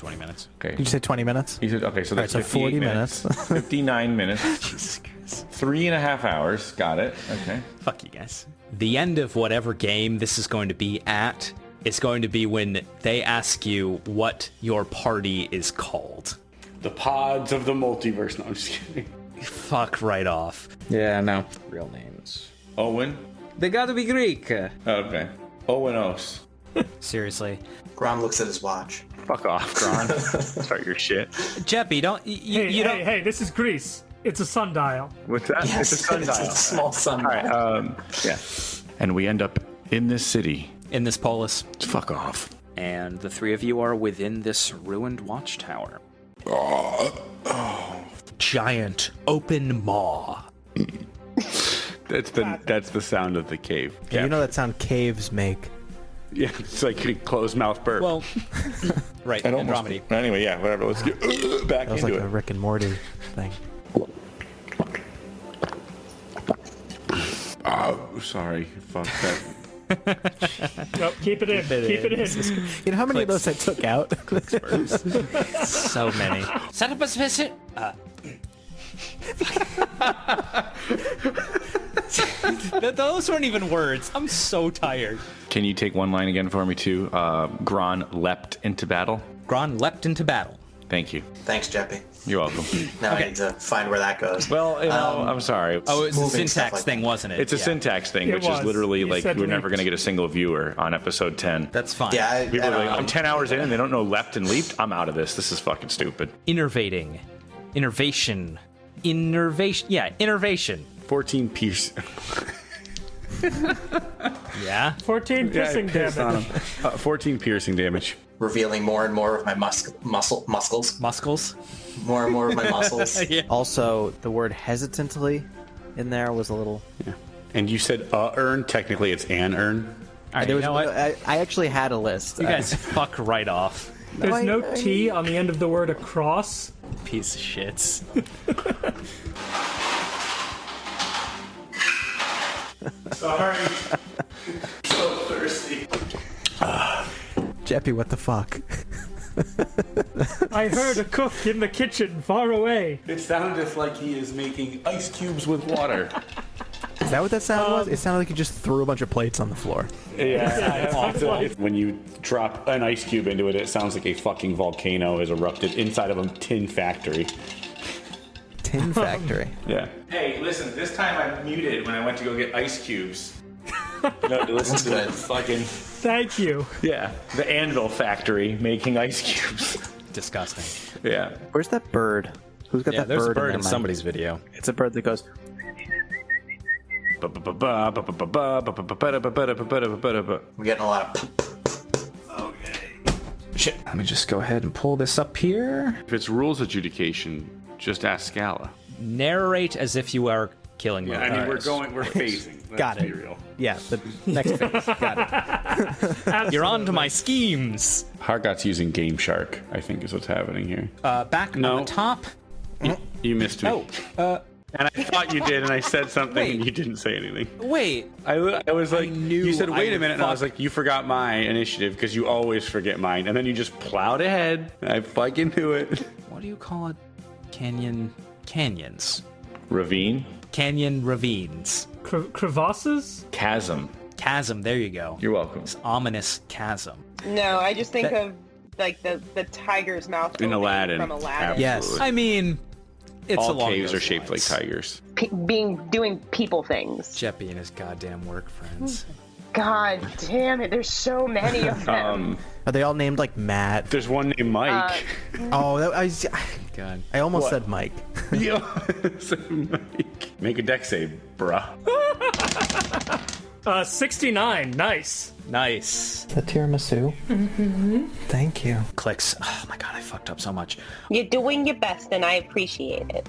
Twenty minutes. Okay. Did you say 20 minutes? He said, okay, so that's right, so 40 58 minutes. 59 minutes. Jesus Christ. Three and a half hours. Got it. Okay. Fuck you guys. The end of whatever game this is going to be at is going to be when they ask you what your party is called. The pods of the multiverse. No, I'm just kidding. Fuck right off. Yeah, no. Real names. Owen? They gotta be Greek. Oh, okay. Owen Os. Seriously. Gron looks at his watch. Fuck off, Gron. Start your shit. Jeppy, don't y- y- Hey, you hey, don't hey, this is Greece. It's a sundial. What's that? Yes, it's a sundial. it's a small sundial. All right. Um, yeah. And we end up in this city. in this polis. Fuck off. And the three of you are within this ruined watchtower. Giant open maw. That's the that's the sound of the cave. You know that sound caves make. Yeah, it's like a closed mouth burp. Well, right, That almost- Andromedy. Anyway, yeah, whatever. Let's get back That was into like it. a Rick and Morty thing. oh, sorry. Fuck that. Nope, keep it in. keep it in. You know how many of those I took out? So many. Set up a visit. Uh. Th- Those weren't even words. I'm so tired. Can you take one line again for me, too? Uh, Gron leapt into battle. Gron leapt into battle. Thank you. Thanks, Jeppy. You're welcome. Now I need to find where that goes. well, you know, Um, I'm sorry. Oh, it's a syntax like thing, wasn't it? It's a Yeah. syntax thing, It which was. is literally You like we're never going to get a single viewer on episode 10. That's fine. yeah, I, people I are like, know. I'm 10 hours in and they don't know left and leaped. I'm out of this. This is fucking stupid. Innervating. Innervation. Innervation. Yeah, innervation. 14 piece. Yeah. 14 piercing damage. Uh, 14 piercing damage. revealing more and more of my mus- muscle muscles, Muscles. more and more of my muscles. also, the word hesitantly in there was a little. And you said uh urn. Technically, it's an urn. All right, There you was, know what? I, I actually had a list. You guys fuck right off. There's no T on the end of the word across. Piece of shits. Sorry. so thirsty. Jeppy, what the fuck? I heard a cook in the kitchen far away. It sounded like he is making ice cubes with water. Is that what that sound Um, was? It sounded like you just threw a bunch of plates on the floor. Yeah, when you drop an ice cube into it, it sounds like a fucking volcano has erupted inside of a tin factory. Tin Factory. Yeah. Hey, listen, this time I muted when I went to go get ice cubes. no, listen to good. the fucking. Thank you. Yeah, the anvil factory making ice cubes. Disgusting. Yeah. Where's that bird? Who's got Yeah, that there's bird, a bird in, in somebody's video. It's a bird that goes. We're getting a lot of. Okay. Shit. Let me just go ahead and pull this up here. If it's rules adjudication, just ask Scala. Narrate as if you are killing Yeah, mode. I mean, we're going, we're phasing. Let's Got be it. real. Yeah, the next phase. Got it. You're on to my schemes. Hargot's using Game Shark, I think is what's happening here. Uh, back No. on the top. You missed me. Oh, uh, And I thought you did, and I said something, Wait. and you didn't say anything. wait. I, I was like, knew you said, wait a would minute, and I was like, you forgot my initiative because you always forget mine, and then you just plowed ahead. I fucking knew it. What do you call it? Canyon. Canyons. Ravine, Canyon ravines. Cre- crevasses? chasm. Chasm. There you go. You're welcome. Ominous chasm. No, I just think That- of like the the tiger's mouth In Aladdin. from Aladdin. Yes. I mean, it's All along caves those are shaped lines. like tigers. Pe- being doing people things. Jeppy and his goddamn work friends. God damn it! There's so many of them. Um, Are they all named like Matt? there's one named Mike. Oh, that, I, was- God. I almost What? said Mike. Yeah. So, Mike. Make a deck save, bruh. Uh, 69. Nice. Nice. The tiramisu. Mm-hmm. Thank you. Clicks. Oh my god, I fucked up so much. You're doing your best, and I appreciate it.